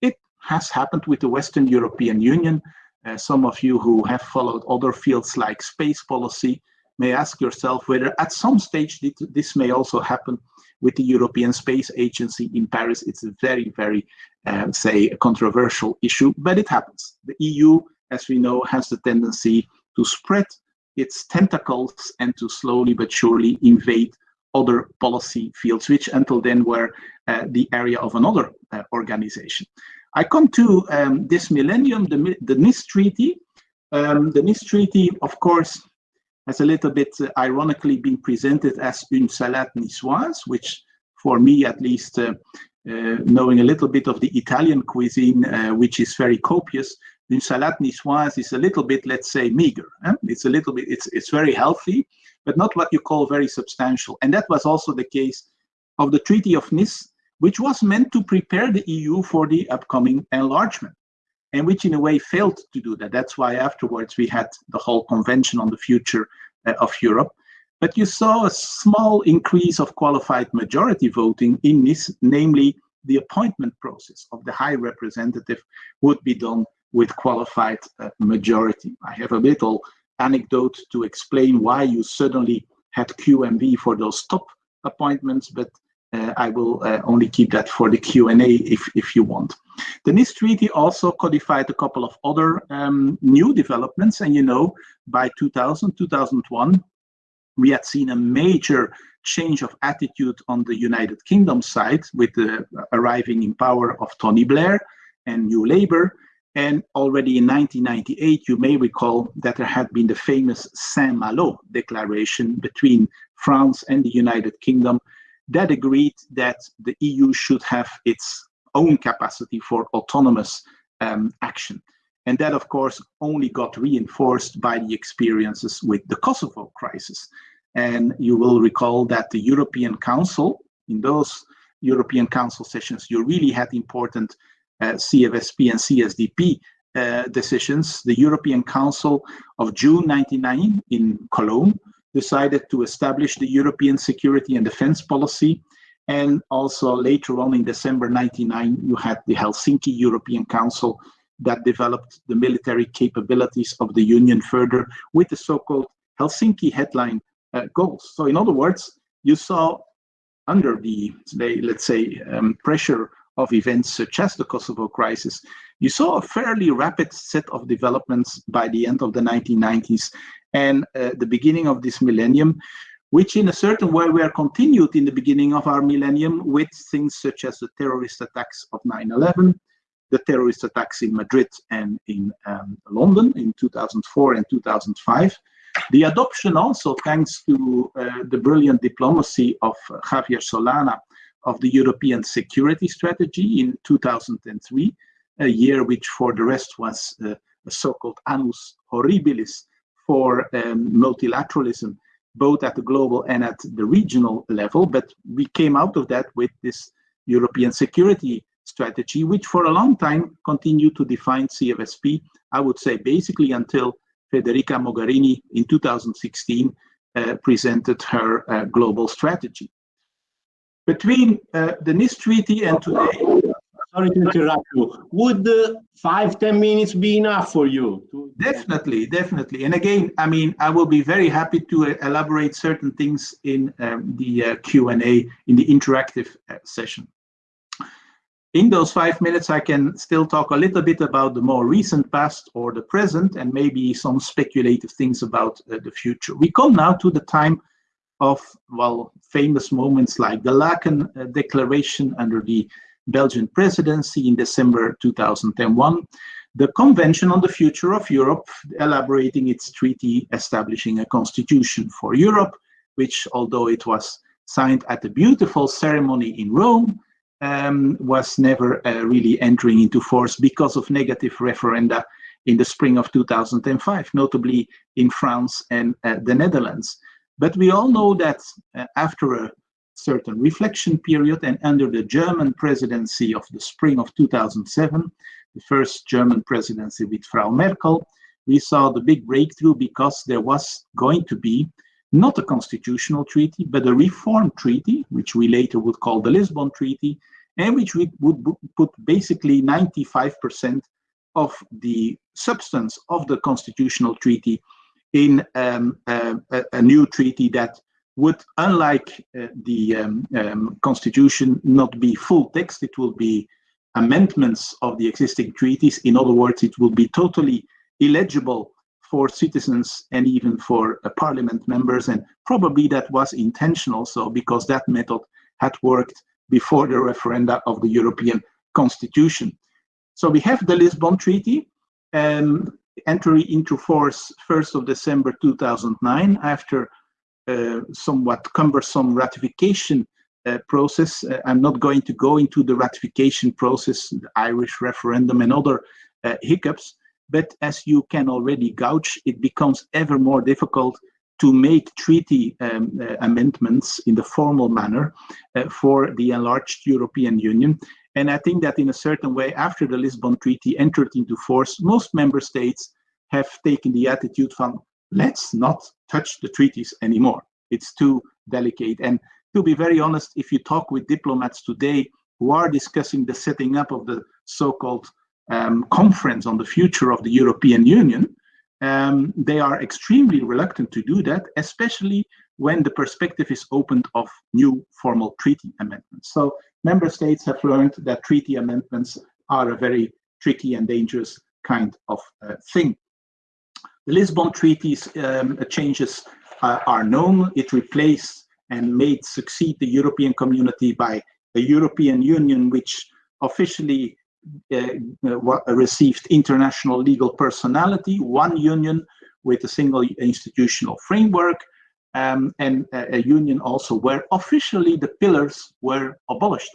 It has happened with the Western European Union. Uh, some of you who have followed other fields like space policy may ask yourself whether at some stage this may also happen with the European Space Agency in Paris. It's a very, very, uh, say, controversial issue, but it happens. The EU, as we know, has the tendency to spread its tentacles and to slowly but surely invade other policy fields, which until then were uh, the area of another uh, organization. I come to um, this millennium, the, the Nice Treaty. Um, the Nice Treaty, of course, has a little bit uh, ironically been presented as une salade niçoise, which for me at least, uh, uh, knowing a little bit of the Italian cuisine, uh, which is very copious, une salade niçoise is a little bit, let's say, meager. Eh? It's a little bit, it's, it's very healthy, but not what you call very substantial. And that was also the case of the Treaty of Nice, which was meant to prepare the EU for the upcoming enlargement and which in a way failed to do that. That's why afterwards we had the whole convention on the future uh, of Europe. But you saw a small increase of qualified majority voting in this, namely the appointment process of the high representative would be done with qualified uh, majority. I have a little anecdote to explain why you suddenly had QMV for those top appointments, but I will uh, only keep that for the Q&A if, if you want. The Nice Treaty also codified a couple of other um, new developments, and you know, by 2000, 2001, we had seen a major change of attitude on the United Kingdom side with the arriving in power of Tony Blair and New Labour. And already in 1998, you may recall that there had been the famous Saint-Malo declaration between France and the United Kingdom that agreed that the EU should have its own capacity for autonomous um, action. And that, of course, only got reinforced by the experiences with the Kosovo crisis. And you will recall that the European Council, in those European Council sessions, you really had important uh, CFSP and CSDP uh, decisions. The European Council of June 99 in Cologne decided to establish the European security and defense policy. And also later on in December 99, you had the Helsinki European Council that developed the military capabilities of the Union further with the so-called Helsinki headline uh, goals. So in other words, you saw under the, let's say, um, pressure of events such as the Kosovo crisis, you saw a fairly rapid set of developments by the end of the 1990s and uh, the beginning of this millennium, which in a certain way were continued in the beginning of our millennium with things such as the terrorist attacks of 9-11, the terrorist attacks in Madrid and in um, London in 2004 and 2005. The adoption also, thanks to uh, the brilliant diplomacy of Javier Solana, of the European Security Strategy in 2003, a year which for the rest was uh, a so-called annus horribilis for um, multilateralism, both at the global and at the regional level. But we came out of that with this European security strategy, which for a long time continued to define CFSP, I would say basically until Federica Mogherini in 2016 uh, presented her uh, global strategy. Between uh, the Nice Treaty and today, sorry to interrupt you. Would uh, five, ten minutes be enough for you? Definitely, definitely. And again, I mean, I will be very happy to uh, elaborate certain things in um, the uh, Q&A, in the interactive uh, session. In those five minutes, I can still talk a little bit about the more recent past or the present, and maybe some speculative things about uh, the future. We come now to the time of, well, famous moments like the Laeken uh, Declaration under the Belgian presidency in December 2001, the Convention on the Future of Europe elaborating its treaty establishing a constitution for Europe, which although it was signed at a beautiful ceremony in Rome, um, was never uh, really entering into force because of negative referenda in the spring of 2005, notably in France and uh, the Netherlands. But we all know that uh, after a certain reflection period and under the German presidency of the spring of 2007, the first German presidency with Frau Merkel, we saw the big breakthrough because there was going to be not a constitutional treaty, but a reform treaty, which we later would call the Lisbon Treaty, and which we would put basically 95% of the substance of the constitutional treaty in um, uh, a, a, new treaty that would, unlike uh, the um, um, constitution, not be full text. It will be amendments of the existing treaties. In other words, it will be totally illegible for citizens and even for uh, parliament members. And probably that was intentional, so because that method had worked before the referenda of the European Constitution. So we have the Lisbon Treaty um, entry into force 1st of December 2009 after somewhat cumbersome ratification uh, process. Uh, I'm not going to go into the ratification process, the Irish referendum and other hiccups, but as you can already gauge, it becomes ever more difficult to make treaty um, uh, amendments in the formal manner uh, for the enlarged European Union. And I think that in a certain way, after the Lisbon Treaty entered into force, most member states have taken the attitude from let's not touch the treaties anymore. It's too delicate. And to be very honest, if you talk with diplomats today who are discussing the setting up of the so-called um, conference on the future of the European Union, um, they are extremely reluctant to do that, especially when the perspective is opened of new formal treaty amendments. So member states have learned that treaty amendments are a very tricky and dangerous kind of uh, thing. The Lisbon Treaty's um, changes uh, are known. It replaced and made succeed the European community by a European Union which officially uh, uh received international legal personality, one union with a single institutional framework, um, and a, a union also where officially the pillars were abolished.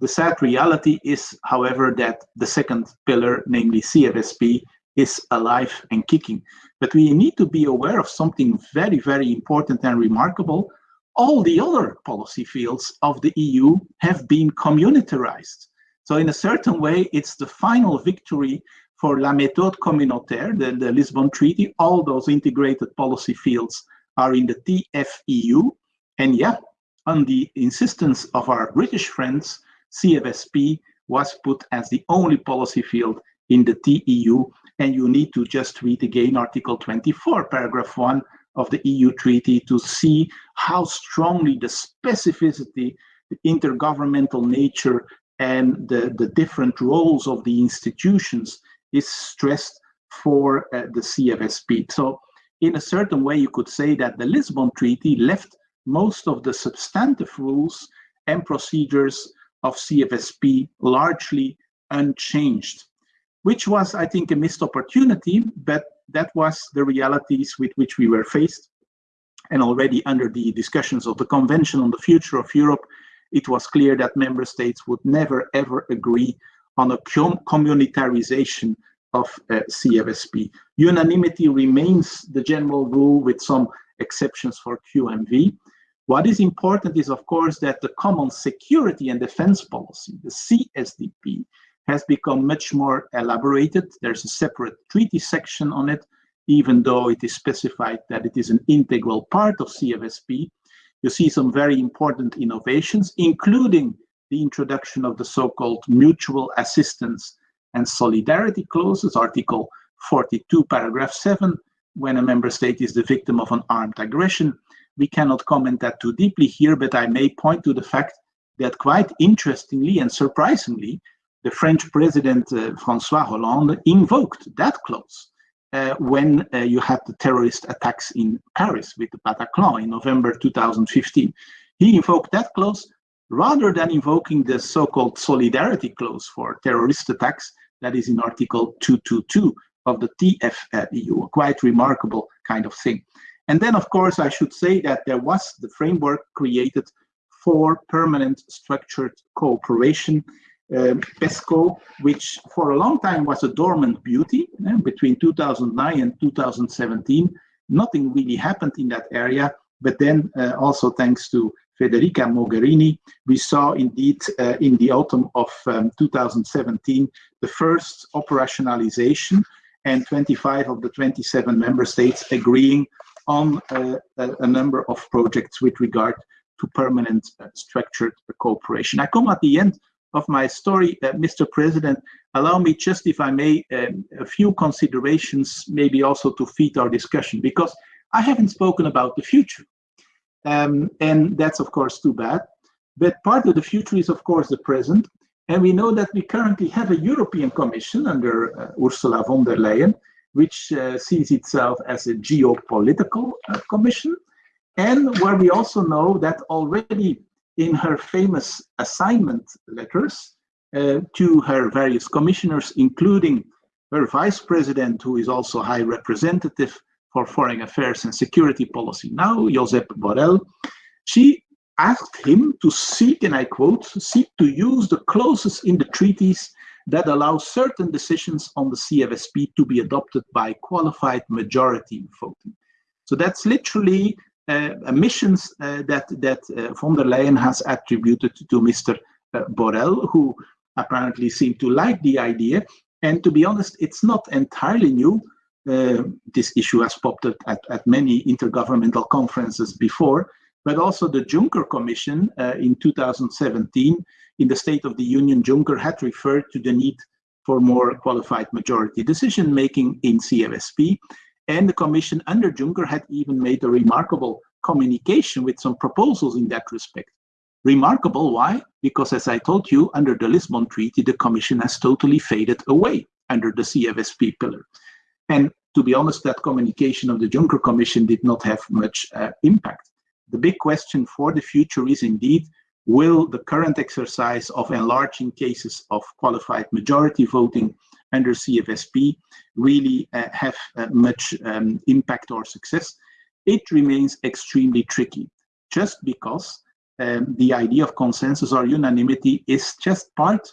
The sad reality is, however, that the second pillar, namely CFSP, is alive and kicking. But we need to be aware of something very, very important and remarkable. All the other policy fields of the EU have been communitarized. So in a certain way, it's the final victory for La Méthode Communautaire, the, the Lisbon Treaty. All those integrated policy fields are in the TFEU. And yeah, on the insistence of our British friends, CFSP was put as the only policy field in the TEU and you need to just read again Article 24, paragraph 1 of the EU treaty to see how strongly the specificity, the intergovernmental nature, and the, the different roles of the institutions is stressed for uh, the CFSP. So in a certain way, you could say that the Lisbon Treaty left most of the substantive rules and procedures of CFSP largely unchanged which was, I think, a missed opportunity, but that was the realities with which we were faced. And already under the discussions of the Convention on the Future of Europe, it was clear that member states would never ever agree on a communitarization of uh, CFSP. Unanimity remains the general rule with some exceptions for QMV. What is important is, of course, that the Common Security and Defense Policy, the CSDP, has become much more elaborated. There's a separate treaty section on it, even though it is specified that it is an integral part of CFSP. You see some very important innovations, including the introduction of the so-called mutual assistance and solidarity clauses, Article 42, paragraph 7, when a member state is the victim of an armed aggression. We cannot comment that too deeply here, but I may point to the fact that quite interestingly and surprisingly, the French president uh, Francois Hollande invoked that clause uh, when uh, you had the terrorist attacks in Paris with the Bataclan in November 2015. He invoked that clause rather than invoking the so-called solidarity clause for terrorist attacks that is in Article 222 of the TFEU, a quite remarkable kind of thing. And then, of course, I should say that there was the framework created for permanent structured cooperation, PESCO, which for a long time was a dormant beauty eh, between 2009 and 2017. Nothing really happened in that area, but then uh, also thanks to Federica Mogherini, we saw indeed uh, in the autumn of um, 2017 the first operationalization and 25 of the 27 member states agreeing on uh, a, a, number of projects with regard to permanent uh, structured cooperation. I come at the end of my story, uh, Mr. President. Allow me just, if I may, um, a few considerations, maybe also to feed our discussion, because I haven't spoken about the future. Um, and that's, of course, too bad. But part of the future is, of course, the present. And we know that we currently have a European Commission under uh, Ursula von der Leyen, which uh, sees itself as a geopolitical uh, commission, and where we also know that already in her famous assignment letters uh, to her various commissioners, including her vice president, who is also high representative for foreign affairs and security policy now, Josep Borrell, she asked him to seek, and I quote, seek to use the clauses in the treaties that allow certain decisions on the CFSP to be adopted by qualified majority voting. So that's literally missions uh, that, that uh, von der Leyen has attributed to Mr. Uh, Borrell, who apparently seemed to like the idea. And to be honest, it's not entirely new. Uh, this issue has popped up at, at many intergovernmental conferences before but also the Juncker Commission uh, in 2017, in the State of the Union, Juncker had referred to the need for more qualified majority decision making in CFSP. And the Commission under Juncker had even made a remarkable communication with some proposals in that respect. Remarkable, why? Because as I told you, under the Lisbon Treaty, the Commission has totally faded away under the CFSP pillar. And to be honest, that communication of the Juncker Commission did not have much uh, impact the big question for the future is indeed, will the current exercise of enlarging cases of qualified majority voting under CFSP really uh, have uh, much um, impact or success? It remains extremely tricky, just because um, the idea of consensus or unanimity is just part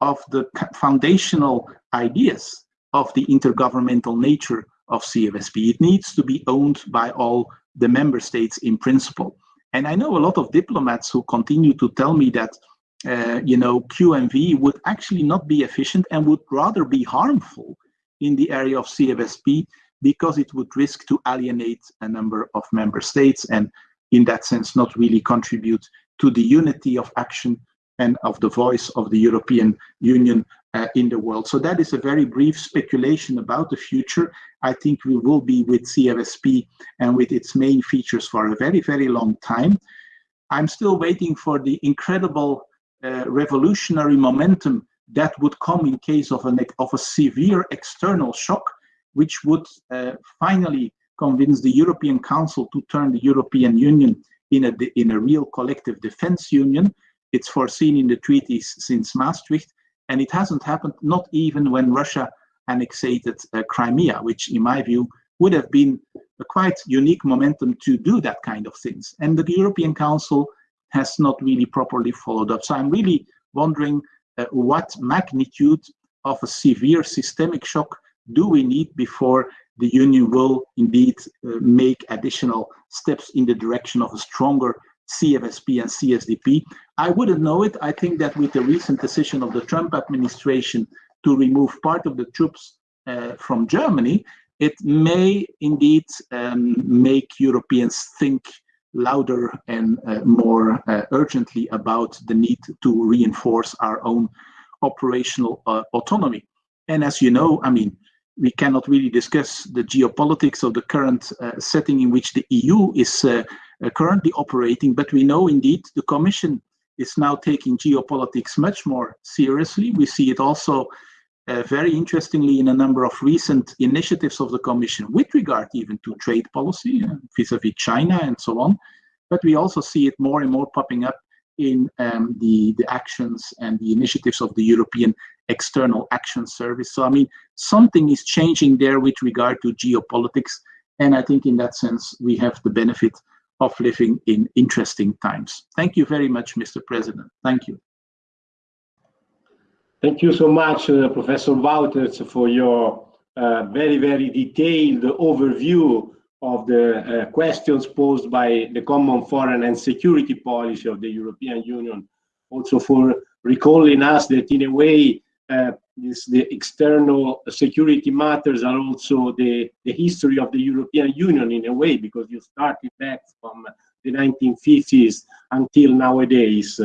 of the foundational ideas of the intergovernmental nature of CFSP. It needs to be owned by all the member states in principle. And I know a lot of diplomats who continue to tell me that, uh, you know, QMV would actually not be efficient and would rather be harmful in the area of CFSP because it would risk to alienate a number of member states and in that sense not really contribute to the unity of action and of the voice of the European Union uh, in the world. So that is a very brief speculation about the future. I think we will be with CFSP and with its main features for a very, very long time. I'm still waiting for the incredible revolutionary momentum that would come in case of, an, of a severe external shock, which would uh, finally convince the European Council to turn the European Union in a, in a real collective defense union. It's foreseen in the treaties since Maastricht, and it hasn't happened, not even when Russia annexed uh, Crimea, which in my view would have been a quite unique momentum to do that kind of things. And the European Council has not really properly followed up. So I'm really wondering uh, what magnitude of a severe systemic shock do we need before the Union will indeed uh, make additional steps in the direction of a stronger CFSP and CSDP. I wouldn't know it. I think that with the recent decision of the Trump administration to remove part of the troops uh, from Germany, it may indeed um, make Europeans think louder and uh, more uh, urgently about the need to reinforce our own operational uh, autonomy. And as you know, I mean, we cannot really discuss the geopolitics of the current setting in which the EU is currently operating, but we know indeed the Commission is now taking geopolitics much more seriously. We see it also uh, very interestingly in a number of recent initiatives of the Commission with regard even to trade policy uh, vis-a-vis -vis China and so on. But we also see it more and more popping up in um, the, the actions and the initiatives of the European External Action Service. So, I mean, something is changing there with regard to geopolitics. And I think in that sense, we have the benefit of living in interesting times. Thank you very much, Mr. President. Thank you. Thank you so much, uh, Professor Wouters, for your uh, very, very detailed overview of the uh, questions posed by the common foreign and security policy of the European Union. Also for recalling us that in a way, uh, this, the external security matters are also the, the history of the European Union in a way, because you started back from the 1950s until nowadays.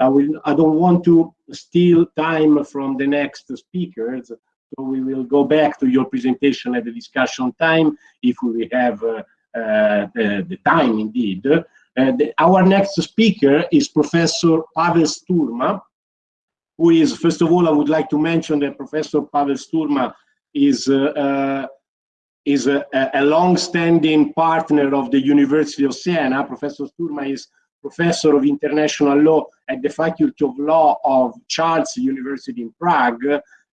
I, will, I don't want to steal time from the next speakers, so we will go back to your presentation at the discussion time if we have uh, uh, the, time indeed. Uh, the, our next speaker is Professor Pavel Sturma, who is, first of all, I would like to mention that Professor Pavel Sturma is uh, uh, is a, a long-standing partner of the University of Siena. Professor Sturma is professor of international law at the Faculty of Law of Charles University in Prague,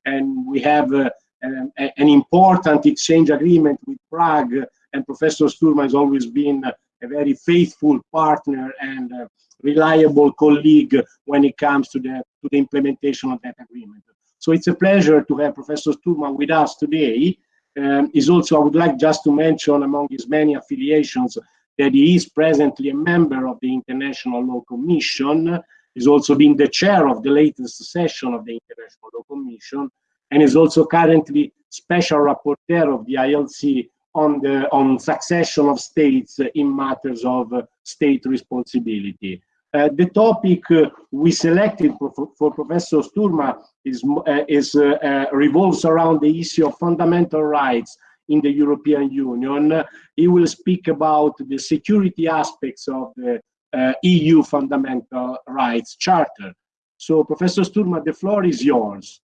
and we have uh, an, an, important exchange agreement with Prague, and Professor Sturma has always been a very faithful partner and uh, reliable colleague when it comes to the, to the implementation of that agreement. So it's a pleasure to have Professor Sturma with us today. Um, is also, I would like just to mention among his many affiliations that he is presently a member of the International Law Commission, He's also been the chair of the latest session of the International Law Commission, and is also currently special rapporteur of the ILC on the on succession of states in matters of state responsibility. Uh, the topic uh, we selected for, for, Professor Sturma is, uh, is uh, uh, revolves around the issue of fundamental rights in the European Union. he will speak about the security aspects of the uh, EU Fundamental Rights Charter. So, Professor Sturma, the floor is yours.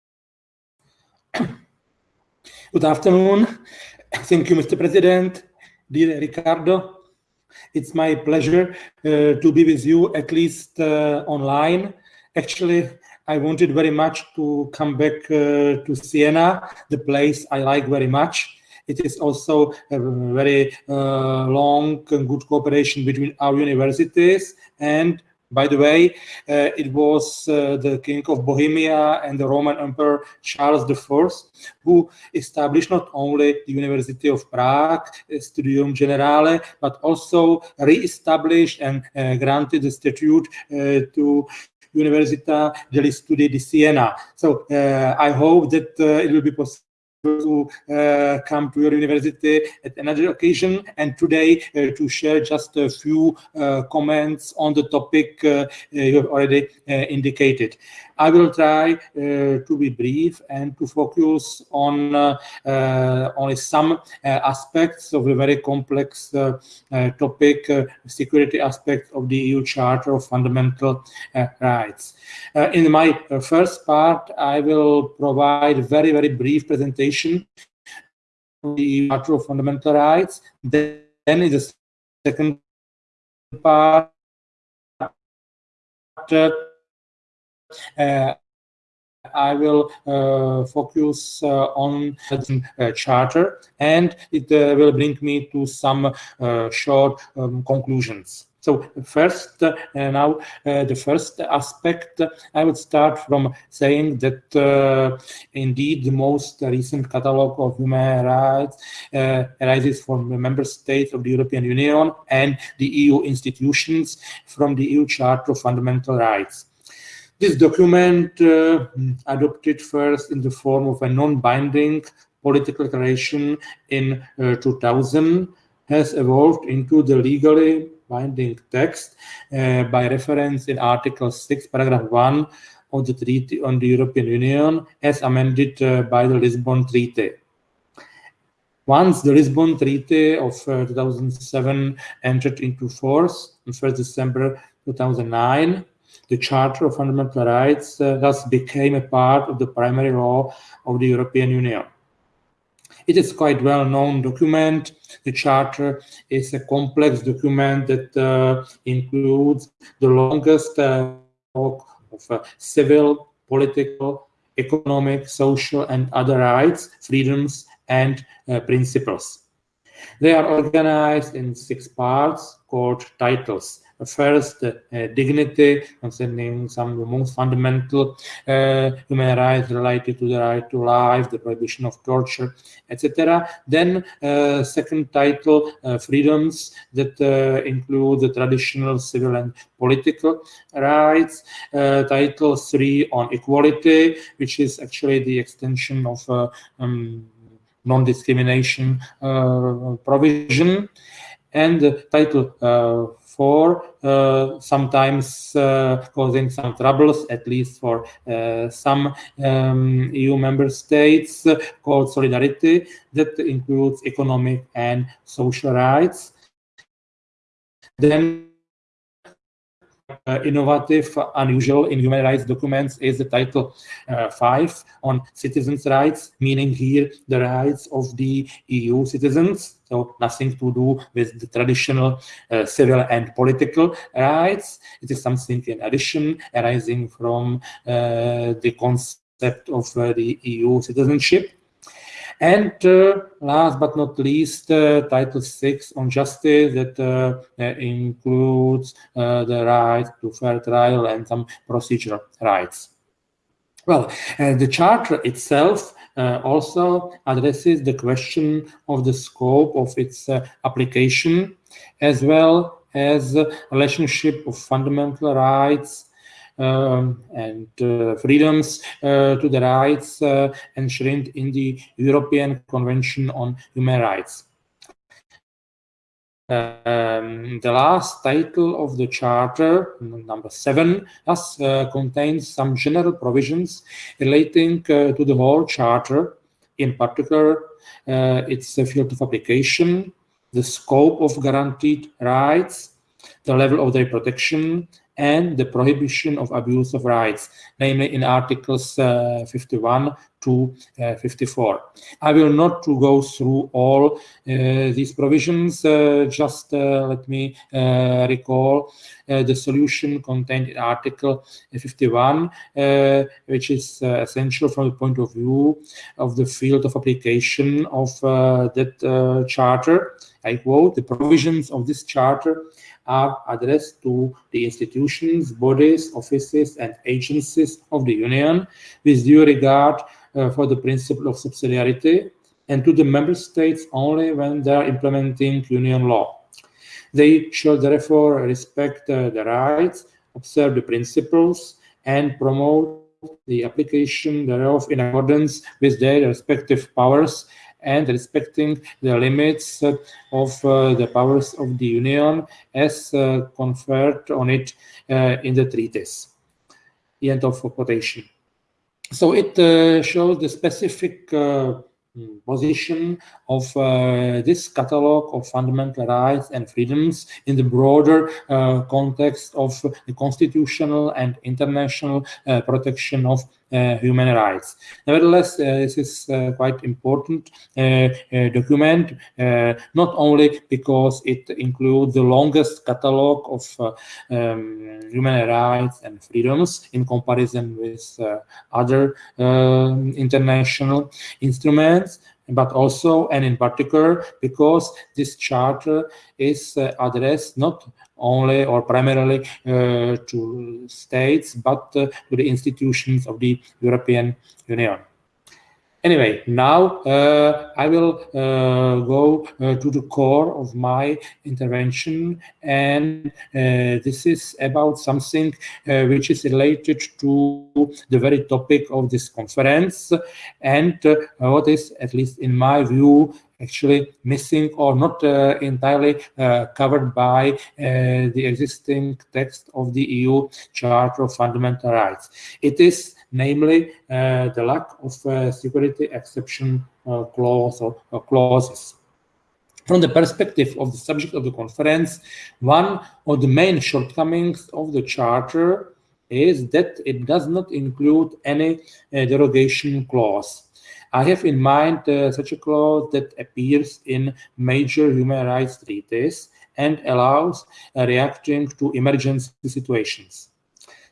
Good afternoon. Thank you, Mr. President, dear Ricardo. It's my pleasure uh, to be with you, at least uh, online. Actually, I wanted very much to come back uh, to Siena, the place I like very much. It is also a very uh, long and good cooperation between our universities and by the way, uh, it was uh, the King of Bohemia and the Roman Emperor Charles I who established not only the University of Prague, Studium Generale, but also re-established and uh, granted the statute uh, to Università degli Studi di Siena. So uh, I hope that uh, it will be possible to uh, come to your university at another occasion and today uh, to share just a few uh, comments on the topic you have already indicated. I will try uh, to be brief and to focus on uh, uh, only some aspects of the very complex topic, security aspects of the EU Charter of Fundamental Rights. in my first part, I will provide a very, very brief presentation of the Charter of Fundamental Rights. Then in the second part, uh, I will uh, focus uh, on the uh, charter and it uh, will bring me to some uh, short um, conclusions. So first, uh, now uh, the first aspect, I would start from saying that uh, indeed the most recent catalog of human rights uh, arises from the member states of the European Union and the EU institutions from the EU Charter of Fundamental Rights. This document, uh, adopted first in the form of a non-binding political declaration in uh, 2000, has evolved into the legally binding text uh, by reference in Article 6, Paragraph 1 of the Treaty on the European Union as amended uh, by the Lisbon Treaty. Once the Lisbon Treaty of uh, 2007 entered into force on 1st December 2009, the Charter of Fundamental Rights uh, thus became a part of the primary law of the European Union. It is quite well-known document. The Charter is a complex document that uh, includes the longest uh, of uh, civil, political, economic, social, and other rights, freedoms, and uh, principles. They are organized in six parts called titles. First, uh, dignity, concerning some of the most fundamental uh, human rights related to the right to life, the prohibition of torture, etc. Then, uh, second title, uh, freedoms that uh, include the traditional civil and political rights. Uh, title three on equality, which is actually the extension of um, non-discrimination provision. And title four uh, sometimes uh, causing some troubles, at least for uh, some um, EU member states, called solidarity, that includes economic and social rights. Then uh, innovative, unusual in human rights documents is the title uh, 5 on citizens' rights, meaning here the rights of the EU citizens, so nothing to do with the traditional uh, civil and political rights. It is something in addition arising from uh, the concept of uh, the EU citizenship. And uh, last but not least, uh, Title VI on justice that uh, includes the right to fair trial and some procedural rights. Well, the Charter itself uh, also addresses the question of the scope of its uh, application, as well as relationship of fundamental rights um, and uh, freedoms uh, to the rights uh, enshrined in the European Convention on Human Rights. Um, the last title of the charter, number seven, uh, contains some general provisions relating uh, to the whole charter, in particular uh, its field of application, the scope of guaranteed rights, the level of their protection, and the prohibition of abuse of rights, namely in Articles uh, 51 to uh, 54. I will not to go through all uh, these provisions, uh, just uh, let me uh, recall uh, the solution contained in Article 51, which is essential from the point of view of the field of application of that charter. I quote, the provisions of this charter are addressed to the institutions, bodies, offices, and agencies of the Union with due regard for the principle of subsidiarity and to the member states only when they are implementing Union law. They shall therefore respect uh, the rights, observe the principles, and promote the application thereof in accordance with their respective powers and respecting the limits of uh, the powers of the Union as uh, conferred on it uh, in the treaties. End of quotation. So it shows the specific position of uh, this catalog of fundamental rights and freedoms in the broader uh, context of the constitutional and international uh, protection of uh, human rights. Nevertheless, uh, this is uh, quite important document, not only because it includes the longest catalog of um, human rights and freedoms in comparison with other um, international instruments, but also and in particular because this charter is uh, addressed not only or primarily uh, to states, but uh, to the institutions of the European Union. Anyway, now uh, I will uh, go uh, to the core of my intervention, and uh, this is about something which is related to the very topic of this conference, and what is, at least in my view, actually missing or not uh, entirely uh, covered by uh, the existing text of the EU Charter of Fundamental Rights. It is namely uh, the lack of uh, security exception uh, clause or, or clauses. From the perspective of the subject of the conference, one of the main shortcomings of the Charter is that it does not include any derogation clause. I have in mind such a clause that appears in major human rights treaties and allows reacting to emergency situations.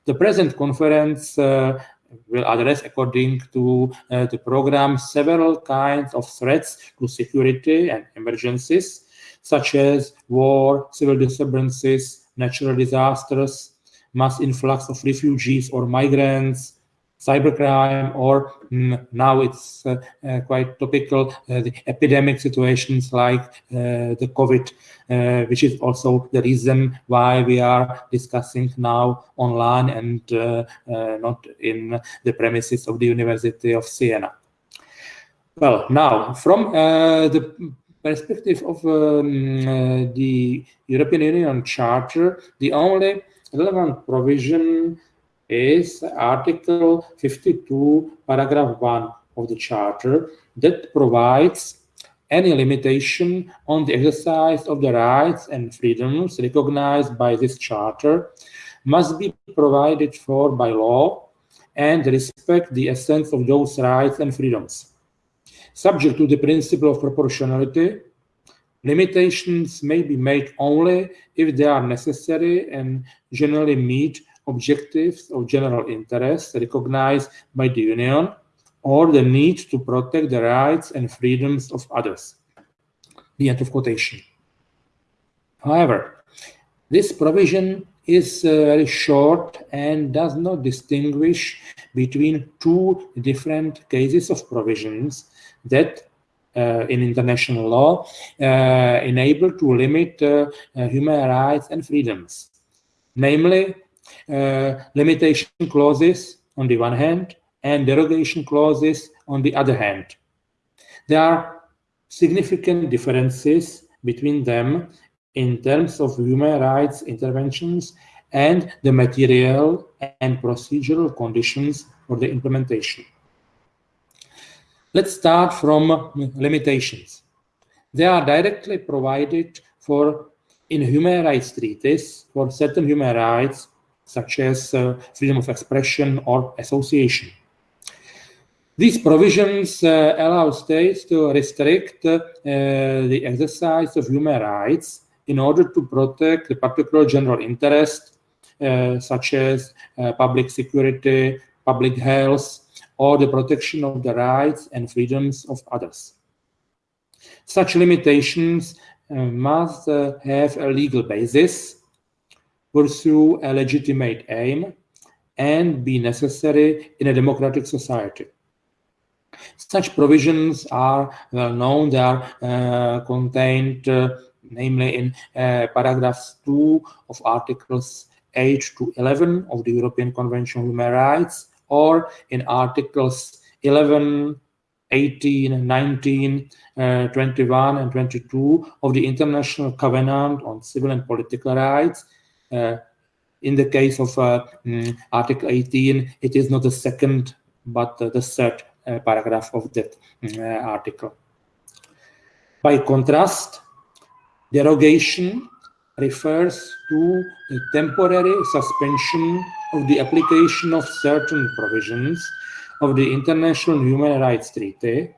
The present conference uh, will address, according to uh, the program, several kinds of threats to security and emergencies, such as war, civil disturbances, natural disasters, mass influx of refugees or migrants, cybercrime, or mm, now it's uh, uh, quite topical, uh, the epidemic situations like uh, the COVID, uh, which is also the reason why we are discussing now online and uh, not in the premises of the University of Siena. Well, now, from the perspective of um, the European Union Charter, the only relevant provision is Article 52, paragraph 1 of the Charter that provides any limitation on the exercise of the rights and freedoms recognized by this Charter must be provided for by law and respect the essence of those rights and freedoms. Subject to the principle of proportionality, limitations may be made only if they are necessary and generally meet objectives of general interest recognized by the Union or the need to protect the rights and freedoms of others. The end of quotation. However, this provision is uh, very short and does not distinguish between two different cases of provisions that uh, in international law uh, enable to limit uh, uh, human rights and freedoms, namely Uh, limitation clauses on the one hand and derogation clauses on the other hand. There are significant differences between them in terms of human rights interventions and the material and procedural conditions for the implementation. Let's start from limitations. They are directly provided for in human rights treaties for certain human rights such as uh, freedom of expression or association. These provisions uh, allow states to restrict uh, the exercise of human rights in order to protect the particular general interest, uh, such as uh, public security, public health, or the protection of the rights and freedoms of others. Such limitations uh, must have a legal basis pursue a legitimate aim, and be necessary in a democratic society. Such provisions are well known. They are uh, contained, uh, namely, in uh, paragraphs 2 of Articles 8 to 11 of the European Convention on Human Rights, or in Articles 11, 18, 19, uh, 21, and 22 of the International Covenant on Civil and Political Rights, in the case of uh, mm, Article 18, it is not the second, but the third uh, paragraph of that mm, article. By contrast, derogation refers to the temporary suspension of the application of certain provisions of the International Human Rights Treaty,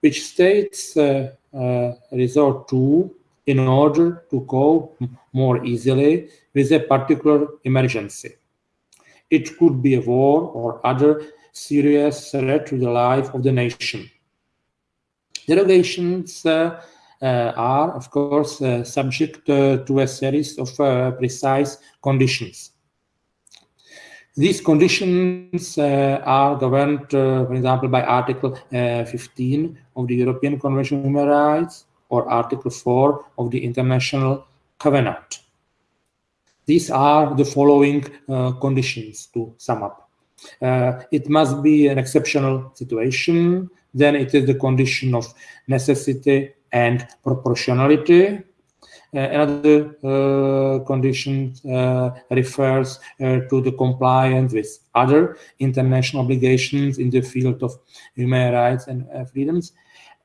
which states uh, uh, resort to in order to cope more easily with a particular emergency. It could be a war or other serious threat to the life of the nation. Derogations uh, are, of course, subject to a series of precise conditions. These conditions uh, are governed, uh, for example, by Article uh, 15 of the European Convention on Human Rights or Article 4 of the International Covenant. These are the following conditions to sum up. it must be an exceptional situation, then it is the condition of necessity and proportionality, uh, another uh, condition uh, refers to the compliance with other international obligations in the field of human rights and freedoms.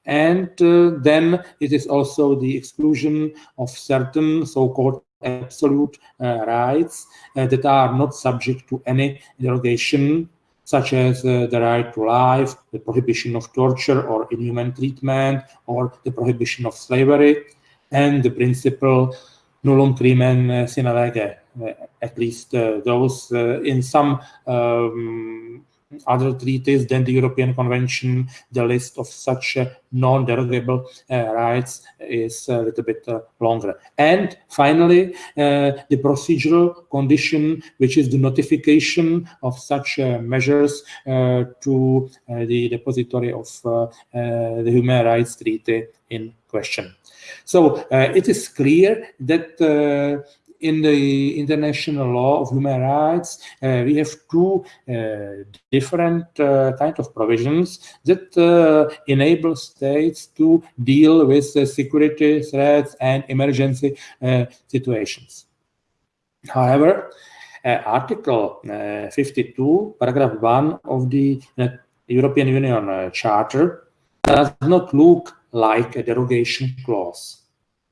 And then it is also the exclusion of certain so-called absolute uh, rights uh, that are not subject to any derogation, such as uh, the right to life, the prohibition of torture or inhuman treatment, or the prohibition of slavery, and the principle nullum crimen sine lege, uh, at least uh, those uh, in some um, other treaties than the European Convention, the list of such uh, non-derogable uh, rights is a little bit uh, longer. And finally, the procedural condition, which is the notification of such measures to the depository of the Human Rights Treaty in question. So uh, it is clear that uh, in the international law of human rights, uh, we have two uh, different uh, kind of provisions that uh, enable states to deal with security threats and emergency situations. However, Article 52, paragraph 1 of the European Union Charter does not look like a derogation clause.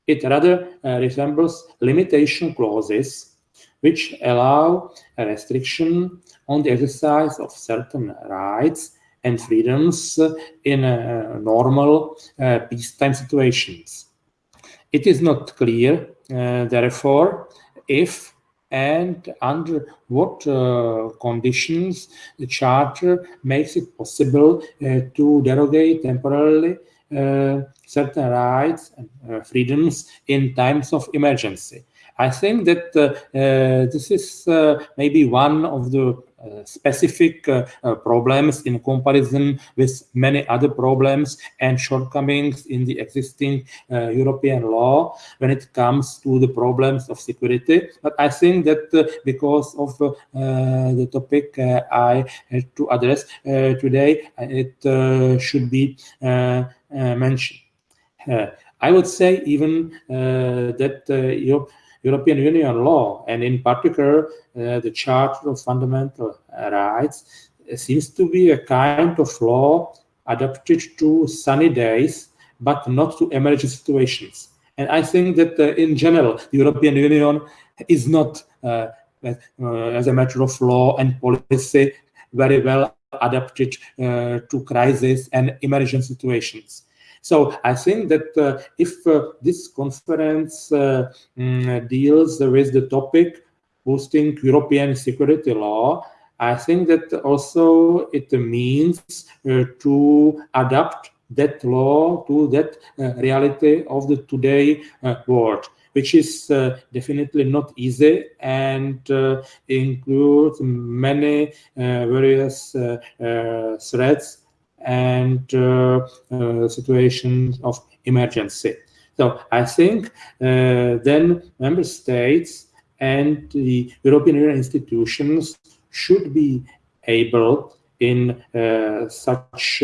It rather uh, resembles limitation clauses which allow a restriction on the exercise of certain rights and freedoms in uh, normal uh, peacetime situations. It is not clear, therefore, if and under what uh, conditions the Charter makes it possible uh, to derogate temporarily Uh, certain rights and uh, freedoms in times of emergency. I think that uh, uh this is uh, maybe one of the uh, specific uh, uh, problems in comparison with many other problems and shortcomings in the existing European law when it comes to the problems of security. But I think that because of the topic I had to address today, it should be mentioned. I would say even that Europe European Union law, and in particular uh, the Charter of Fundamental Rights, seems to be a kind of law adapted to sunny days, but not to emergency situations. And I think that uh, in general, the European Union is not, uh, uh as a matter of law and policy, very well adapted uh, to crisis and emergent situations. So I think that uh, if uh, this conference uh, mm, deals with the topic boosting European security law, I think that also it means uh, to adapt that law to that uh, reality of the today world which is uh, definitely not easy and uh, includes many uh, various threats and uh, uh, situations of emergency. So I think uh, then member states and the European Union institutions should be able in such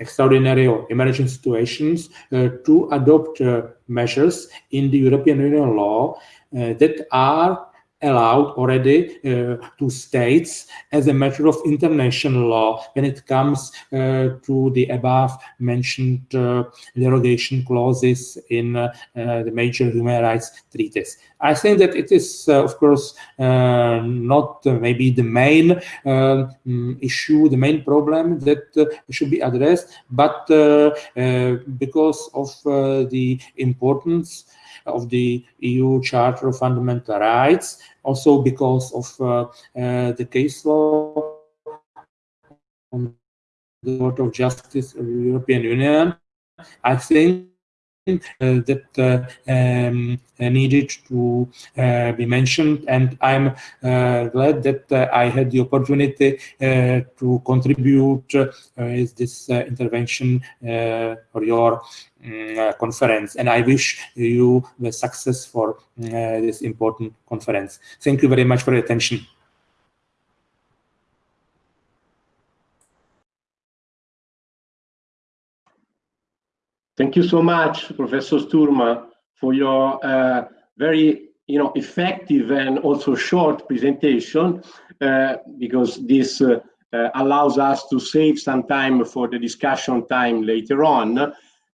extraordinary or emergency situations uh, to adopt uh, measures in the European Union law uh, that are allowed already uh, to states as a matter of international law when it comes uh, to the above mentioned uh, derogation clauses in uh, the major human rights treaties. I think that it is, uh, of course, uh, not maybe the main issue, the main problem that should be addressed, but because of the importance of the EU Charter of Fundamental Rights, also because of uh, uh, the case law on the Court of Justice of the European Union. I think that uh, um, needed to uh, be mentioned, and I'm uh, glad that uh, I had the opportunity to contribute with this intervention for your um, conference. And I wish you the success for this important conference. Thank you very much for your attention. Thank you so much, Professor Sturma, for your uh, very you know, effective and also short presentation, uh, because this uh, uh allows us to save some time for the discussion time later on.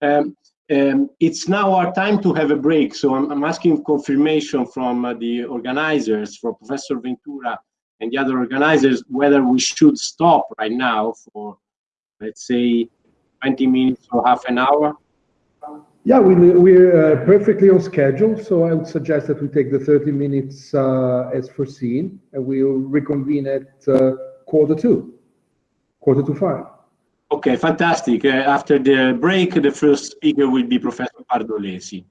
Um, um, it's now our time to have a break, so I'm, I'm asking confirmation from uh, the organizers, from Professor Ventura and the other organizers, whether we should stop right now for, let's say, 20 minutes or half an hour. Yeah, we, we're uh, perfectly on schedule, so I would suggest that we take the 30 minutes uh, as foreseen, and we'll reconvene at uh, quarter two, quarter to five. Okay, fantastic. After the break, the first speaker will be Professor Pardolesi.